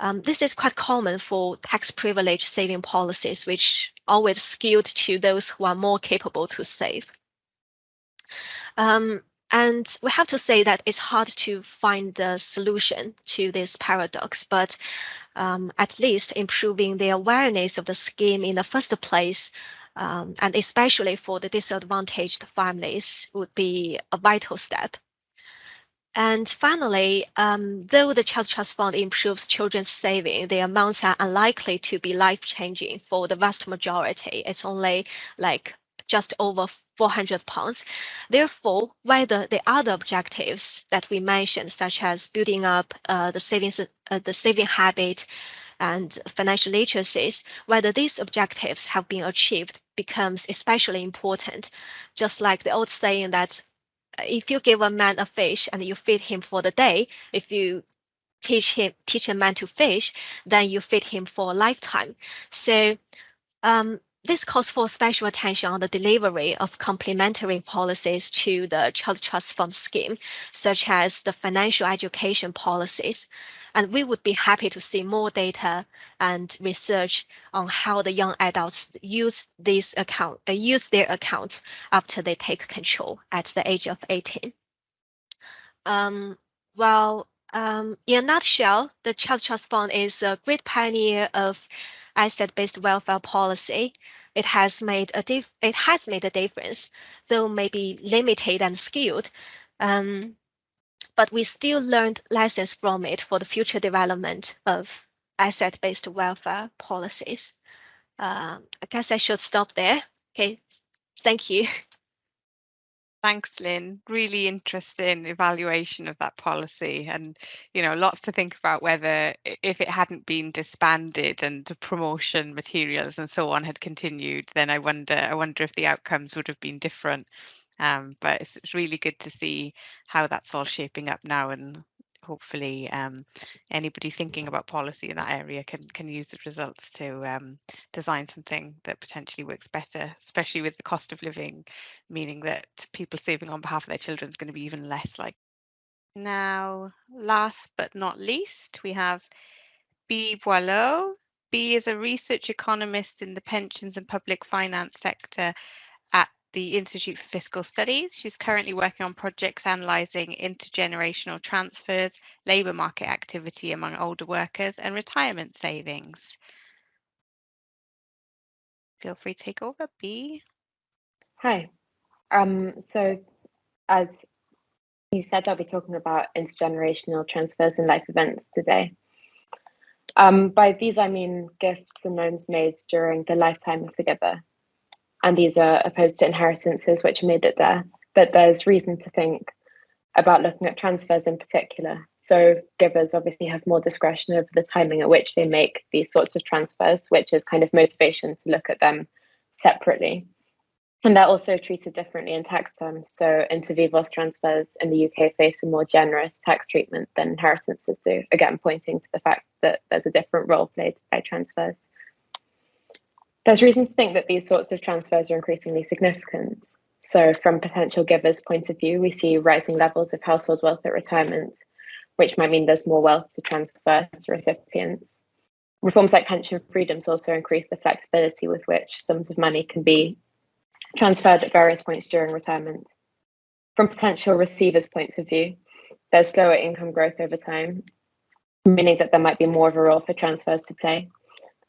Um, this is quite common for tax privilege saving policies, which always skewed to those who are more capable to save. Um, and we have to say that it's hard to find the solution to this paradox, but um, at least improving the awareness of the scheme in the first place, um, and especially for the disadvantaged families, would be a vital step. And finally, um, though the Child Trust Fund improves children's saving, the amounts are unlikely to be life-changing for the vast majority. It's only like just over 400 pounds. Therefore, whether the other objectives that we mentioned, such as building up uh, the savings, uh, the saving habit, and financial literacies, whether these objectives have been achieved becomes especially important. Just like the old saying that uh, if you give a man a fish and you feed him for the day, if you teach him teach a man to fish, then you feed him for a lifetime. So um, this calls for special attention on the delivery of complementary policies to the Child Trust Fund scheme, such as the financial education policies. And we would be happy to see more data and research on how the young adults use these account, uh, use their accounts after they take control at the age of 18. Um, well, um, in a nutshell, the Child Trust Fund is a great pioneer of asset-based welfare policy. It has made a it has made a difference, though maybe limited and skewed. Um, but we still learned lessons from it for the future development of asset-based welfare policies. Um, I guess I should stop there. Okay, thank you. Thanks, Lynn. Really interesting evaluation of that policy, and you know, lots to think about whether if it hadn't been disbanded and the promotion materials and so on had continued, then I wonder, I wonder if the outcomes would have been different. Um, but it's, it's really good to see how that's all shaping up now, and hopefully um, anybody thinking about policy in that area can can use the results to um, design something that potentially works better, especially with the cost of living, meaning that people saving on behalf of their children is going to be even less like. Now, last but not least, we have Bee. Boileau. Bee is a research economist in the pensions and public finance sector the Institute for Fiscal Studies. She's currently working on projects analysing intergenerational transfers, labour market activity among older workers, and retirement savings. Feel free to take over, Bee. Hi. Um, so, as you said, I'll be talking about intergenerational transfers and life events today. Um, by these, I mean gifts and loans made during the lifetime of the giver and these are opposed to inheritances which are made at death. But there's reason to think about looking at transfers in particular. So givers obviously have more discretion over the timing at which they make these sorts of transfers, which is kind of motivation to look at them separately. And they're also treated differently in tax terms. So inter vivos transfers in the UK face a more generous tax treatment than inheritances do, again, pointing to the fact that there's a different role played by transfers. There's reason to think that these sorts of transfers are increasingly significant. So, from potential givers' point of view, we see rising levels of household wealth at retirement, which might mean there's more wealth to transfer to recipients. Reforms like pension freedoms also increase the flexibility with which sums of money can be transferred at various points during retirement. From potential receivers' points of view, there's slower income growth over time, meaning that there might be more of a role for transfers to play.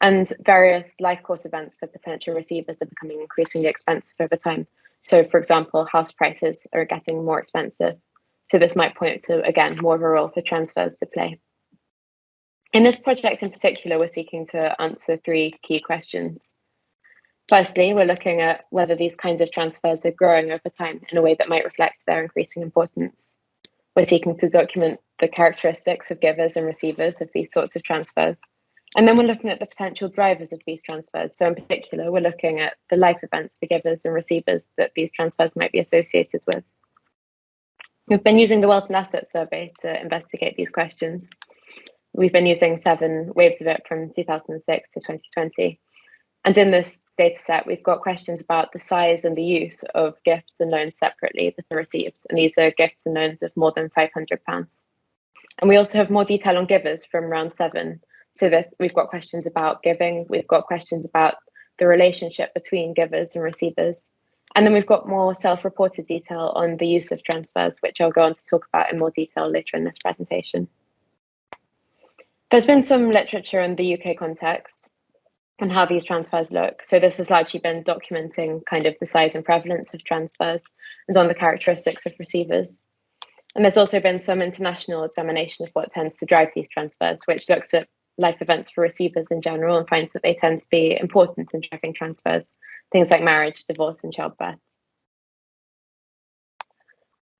And various life course events for potential receivers are becoming increasingly expensive over time. So, for example, house prices are getting more expensive. So, this might point to, again, more of a role for transfers to play. In this project in particular, we're seeking to answer three key questions. Firstly, we're looking at whether these kinds of transfers are growing over time in a way that might reflect their increasing importance. We're seeking to document the characteristics of givers and receivers of these sorts of transfers. And then we're looking at the potential drivers of these transfers. So, in particular, we're looking at the life events for givers and receivers that these transfers might be associated with. We've been using the Wealth and Assets Survey to investigate these questions. We've been using seven waves of it from 2006 to 2020. And in this data set, we've got questions about the size and the use of gifts and loans separately that are received. And these are gifts and loans of more than £500. And we also have more detail on givers from round seven. So this, we've got questions about giving, we've got questions about the relationship between givers and receivers. And then we've got more self-reported detail on the use of transfers, which I'll go on to talk about in more detail later in this presentation. There's been some literature in the UK context and how these transfers look. So this has largely been documenting kind of the size and prevalence of transfers and on the characteristics of receivers. And there's also been some international examination of what tends to drive these transfers, which looks at life events for receivers in general and finds that they tend to be important in driving transfers, things like marriage, divorce, and childbirth.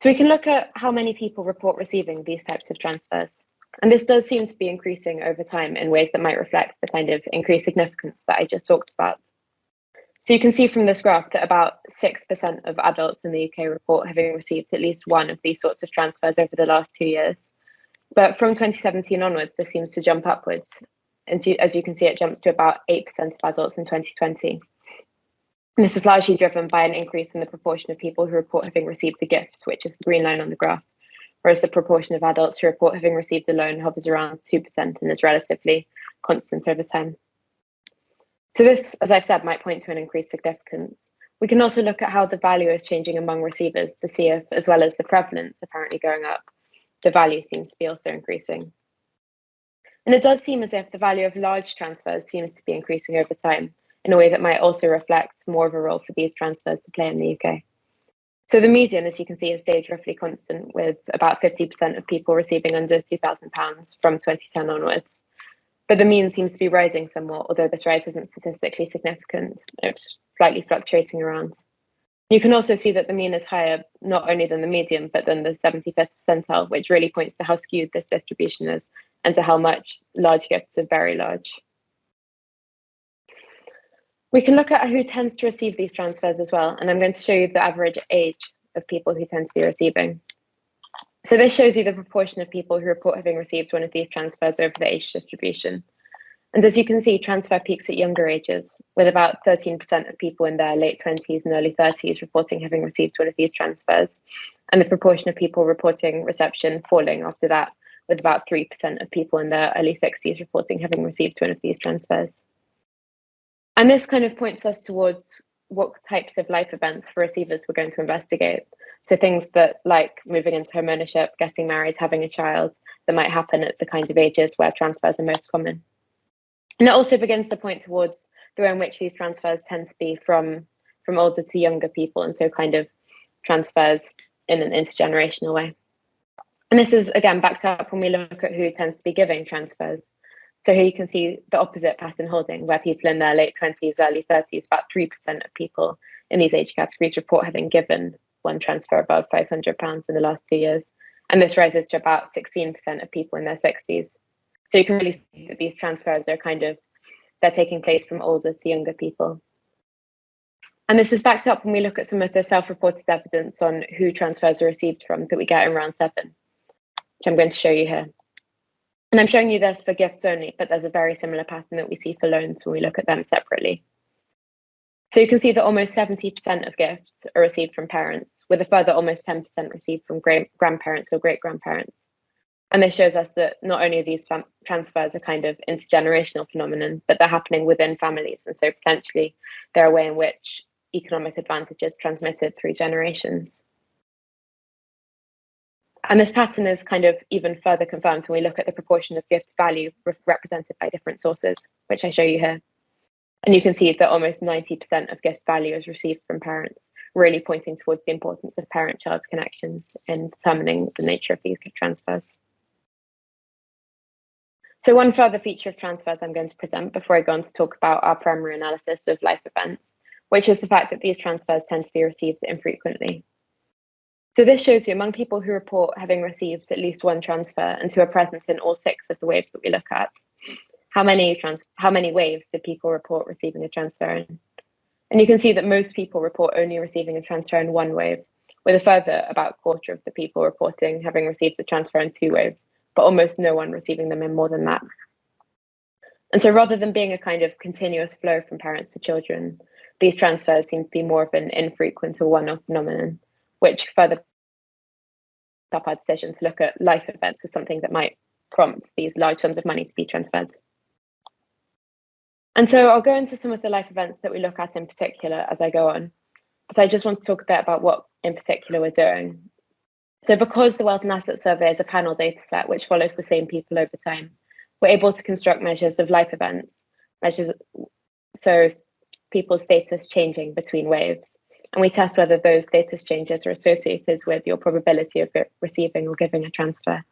So we can look at how many people report receiving these types of transfers. And this does seem to be increasing over time in ways that might reflect the kind of increased significance that I just talked about. So you can see from this graph that about 6% of adults in the UK report having received at least one of these sorts of transfers over the last two years. But from 2017 onwards, this seems to jump upwards. And as you can see, it jumps to about 8% of adults in 2020. And this is largely driven by an increase in the proportion of people who report having received the gift, which is the green line on the graph whereas the proportion of adults who report having received a loan hovers around 2% and is relatively constant over time. So this, as I've said, might point to an increased significance. We can also look at how the value is changing among receivers to see if, as well as the prevalence apparently going up, the value seems to be also increasing. And it does seem as if the value of large transfers seems to be increasing over time in a way that might also reflect more of a role for these transfers to play in the UK. So the median, as you can see, has stayed roughly constant with about 50% of people receiving under £2,000 from 2010 onwards. But the mean seems to be rising somewhat, although this rise isn't statistically significant. It's slightly fluctuating around. You can also see that the mean is higher, not only than the median, but than the 75th percentile, which really points to how skewed this distribution is and to how much large gifts are very large. We can look at who tends to receive these transfers as well, and I'm going to show you the average age of people who tend to be receiving. So this shows you the proportion of people who report having received one of these transfers over the age distribution. And as you can see, transfer peaks at younger ages, with about 13% of people in their late 20s and early 30s reporting having received one of these transfers, and the proportion of people reporting reception falling after that, with about 3% of people in their early 60s reporting having received one of these transfers. And this kind of points us towards what types of life events for receivers we're going to investigate. So things that like moving into home ownership, getting married, having a child, that might happen at the kinds of ages where transfers are most common. And it also begins to point towards the way in which these transfers tend to be from from older to younger people, and so kind of transfers in an intergenerational way. And this is again backed up when we look at who tends to be giving transfers. So here you can see the opposite pattern holding, where people in their late 20s, early 30s, about 3% of people in these age categories report having given one transfer above £500 in the last two years. And this rises to about 16% of people in their 60s. So you can really see that these transfers are kind of, they're taking place from older to younger people. And this is backed up when we look at some of the self-reported evidence on who transfers are received from that we get in round seven, which I'm going to show you here. And I'm showing you this for gifts only, but there's a very similar pattern that we see for loans when we look at them separately. So you can see that almost 70% of gifts are received from parents, with a further almost 10% received from great grandparents or great grandparents. And this shows us that not only are these transfers a kind of intergenerational phenomenon, but they're happening within families. And so potentially they're a way in which economic advantage is transmitted through generations. And this pattern is kind of even further confirmed when we look at the proportion of gift value re represented by different sources, which I show you here. And you can see that almost 90% of gift value is received from parents, really pointing towards the importance of parent-child connections in determining the nature of these gift transfers. So one further feature of transfers I'm going to present before I go on to talk about our primary analysis of life events, which is the fact that these transfers tend to be received infrequently. So this shows you among people who report having received at least one transfer and who are present in all six of the waves that we look at, how many trans how many waves did people report receiving a transfer in? And you can see that most people report only receiving a transfer in one wave, with a further about quarter of the people reporting having received the transfer in two waves, but almost no one receiving them in more than that. And so rather than being a kind of continuous flow from parents to children, these transfers seem to be more of an infrequent or one-off phenomenon, which further up our decision to look at life events as something that might prompt these large sums of money to be transferred. And so I'll go into some of the life events that we look at in particular as I go on. But I just want to talk a bit about what in particular we're doing. So because the Wealth and Asset Survey is a panel data set which follows the same people over time, we're able to construct measures of life events, measures so people's status changing between waves. And we test whether those status changes are associated with your probability of receiving or giving a transfer.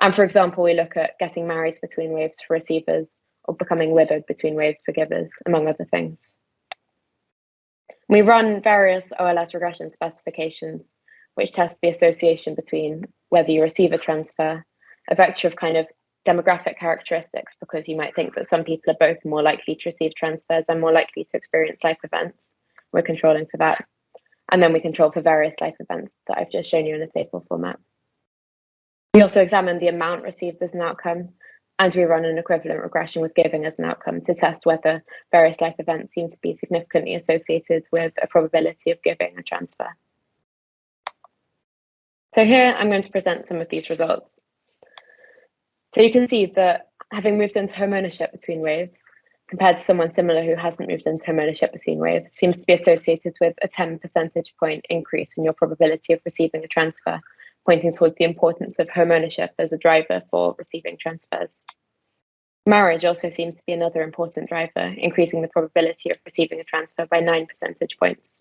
And for example, we look at getting married between waves for receivers or becoming widowed between waves for givers, among other things. We run various OLS regression specifications, which tests the association between whether you receive a transfer, a vector of kind of demographic characteristics, because you might think that some people are both more likely to receive transfers and more likely to experience life events. We're controlling for that. And then we control for various life events that I've just shown you in a table format. We also examine the amount received as an outcome, and we run an equivalent regression with giving as an outcome to test whether various life events seem to be significantly associated with a probability of giving a transfer. So here I'm going to present some of these results. So you can see that having moved into home ownership between waves, compared to someone similar who hasn't moved into home ownership between waves, seems to be associated with a 10 percentage point increase in your probability of receiving a transfer pointing towards the importance of home ownership as a driver for receiving transfers. Marriage also seems to be another important driver, increasing the probability of receiving a transfer by 9 percentage points.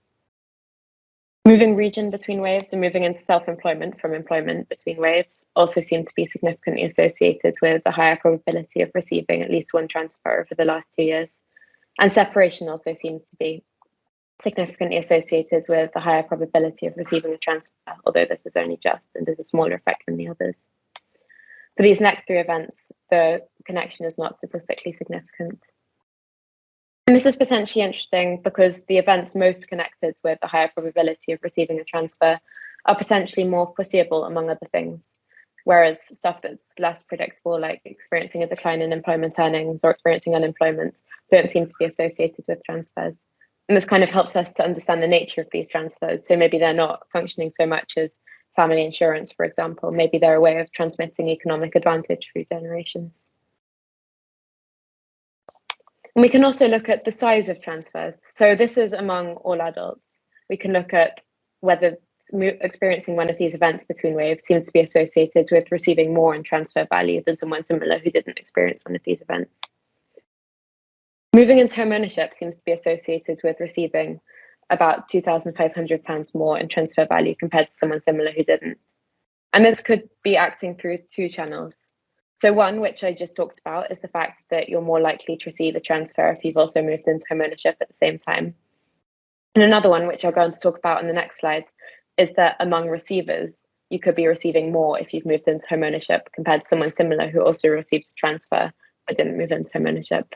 Moving region between waves and moving into self-employment from employment between waves also seem to be significantly associated with a higher probability of receiving at least one transfer over the last two years. And separation also seems to be significantly associated with a higher probability of receiving a transfer, although this is only just and there's a smaller effect than the others. For these next three events, the connection is not statistically significant. And this is potentially interesting because the events most connected with a higher probability of receiving a transfer are potentially more foreseeable, among other things. Whereas stuff that's less predictable, like experiencing a decline in employment earnings or experiencing unemployment, don't seem to be associated with transfers. And this kind of helps us to understand the nature of these transfers. So maybe they're not functioning so much as family insurance, for example. Maybe they're a way of transmitting economic advantage through generations. And we can also look at the size of transfers. So this is among all adults. We can look at whether experiencing one of these events between waves seems to be associated with receiving more in transfer value than someone similar who didn't experience one of these events. Moving into home ownership seems to be associated with receiving about £2,500 more in transfer value compared to someone similar who didn't. And this could be acting through two channels. So one, which I just talked about, is the fact that you're more likely to receive a transfer if you've also moved into home ownership at the same time. And another one, which I'll go on to talk about in the next slide, is that among receivers, you could be receiving more if you've moved into home ownership compared to someone similar who also received a transfer but didn't move into home ownership.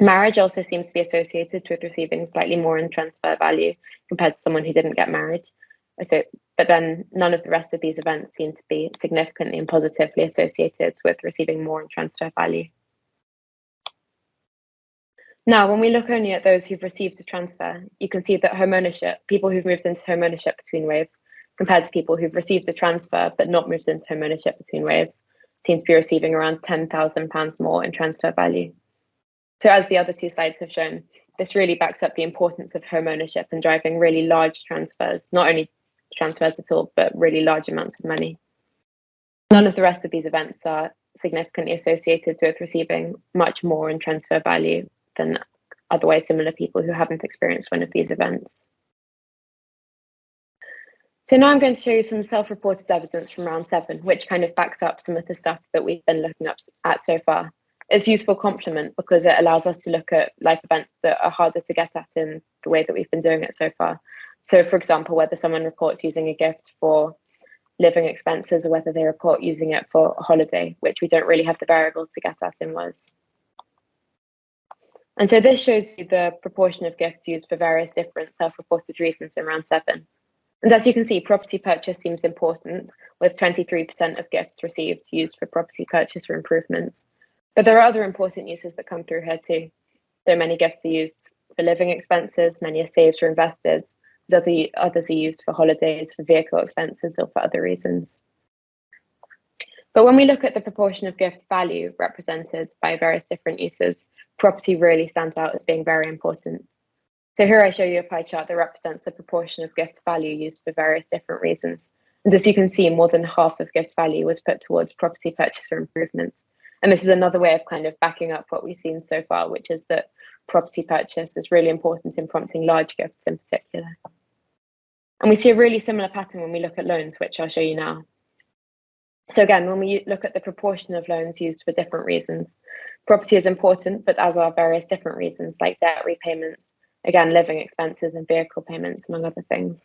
Marriage also seems to be associated with receiving slightly more in transfer value compared to someone who didn't get married. So, but then none of the rest of these events seem to be significantly and positively associated with receiving more in transfer value. Now, when we look only at those who've received a transfer, you can see that home ownership, people who've moved into home ownership between waves, compared to people who've received a transfer but not moved into home ownership between waves, seem to be receiving around £10,000 more in transfer value. So as the other two slides have shown, this really backs up the importance of home ownership and driving really large transfers, not only transfers at all, but really large amounts of money. None of the rest of these events are significantly associated with receiving much more in transfer value than otherwise similar people who haven't experienced one of these events. So now I'm going to show you some self-reported evidence from round seven, which kind of backs up some of the stuff that we've been looking up at so far. It's useful complement because it allows us to look at life events that are harder to get at in the way that we've been doing it so far. So for example, whether someone reports using a gift for living expenses or whether they report using it for a holiday, which we don't really have the variables to get at in WAS. And so this shows you the proportion of gifts used for various different self-reported reasons in round seven. And as you can see, property purchase seems important, with 23% of gifts received used for property purchase or improvements. But there are other important uses that come through here too. So many gifts are used for living expenses, many are saved or invested, the others are used for holidays, for vehicle expenses, or for other reasons. But when we look at the proportion of gift value represented by various different uses, property really stands out as being very important. So here I show you a pie chart that represents the proportion of gift value used for various different reasons. And as you can see, more than half of gift value was put towards property purchase or improvements. And this is another way of kind of backing up what we've seen so far, which is that property purchase is really important in prompting large gifts in particular. And we see a really similar pattern when we look at loans, which I'll show you now. So again, when we look at the proportion of loans used for different reasons, property is important, but as are various different reasons like debt repayments, again, living expenses and vehicle payments, among other things.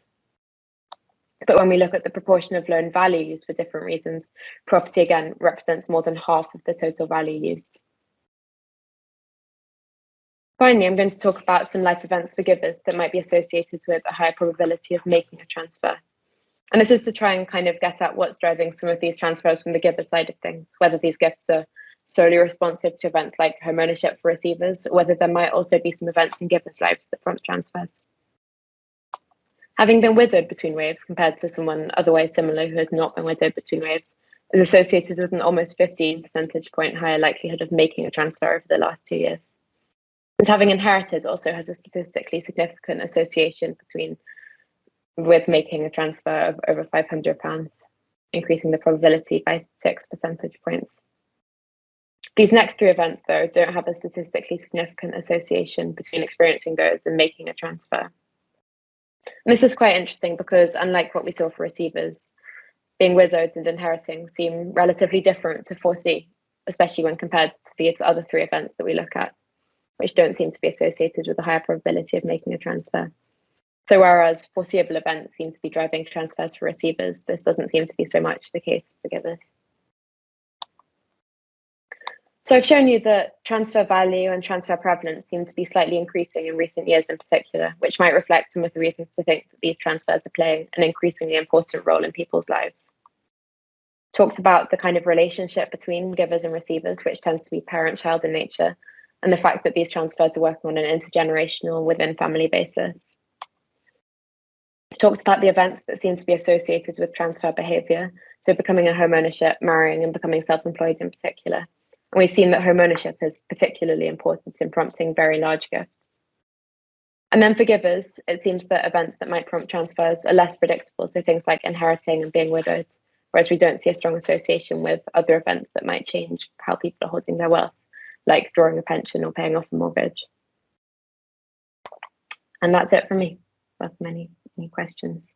But when we look at the proportion of loan value used for different reasons, property again represents more than half of the total value used. Finally, I'm going to talk about some life events for givers that might be associated with a higher probability of making a transfer. And this is to try and kind of get at what's driving some of these transfers from the giver side of things, whether these gifts are solely responsive to events like home ownership for receivers, or whether there might also be some events in givers' lives that prompt transfers. Having been widowed between waves compared to someone otherwise similar who has not been widowed between waves is associated with an almost 15 percentage point higher likelihood of making a transfer over the last two years. And having inherited also has a statistically significant association between with making a transfer of over £500, increasing the probability by six percentage points. These next three events, though, don't have a statistically significant association between experiencing those and making a transfer. And this is quite interesting because, unlike what we saw for receivers, being widowed and inheriting seem relatively different to foresee, especially when compared to the other three events that we look at which don't seem to be associated with a higher probability of making a transfer. So whereas foreseeable events seem to be driving transfers for receivers, this doesn't seem to be so much the case for givers. So I've shown you that transfer value and transfer prevalence seem to be slightly increasing in recent years in particular, which might reflect some of the reasons to think that these transfers are playing an increasingly important role in people's lives. Talked about the kind of relationship between givers and receivers, which tends to be parent-child in nature, and the fact that these transfers are working on an intergenerational within family basis. We've talked about the events that seem to be associated with transfer behaviour, so becoming a home ownership, marrying, and becoming self-employed in particular. And we've seen that home ownership is particularly important in prompting very large gifts. And then for givers, it seems that events that might prompt transfers are less predictable, so things like inheriting and being widowed, whereas we don't see a strong association with other events that might change how people are holding their wealth like drawing a pension or paying off a mortgage. And that's it for me. Welcome any, any questions.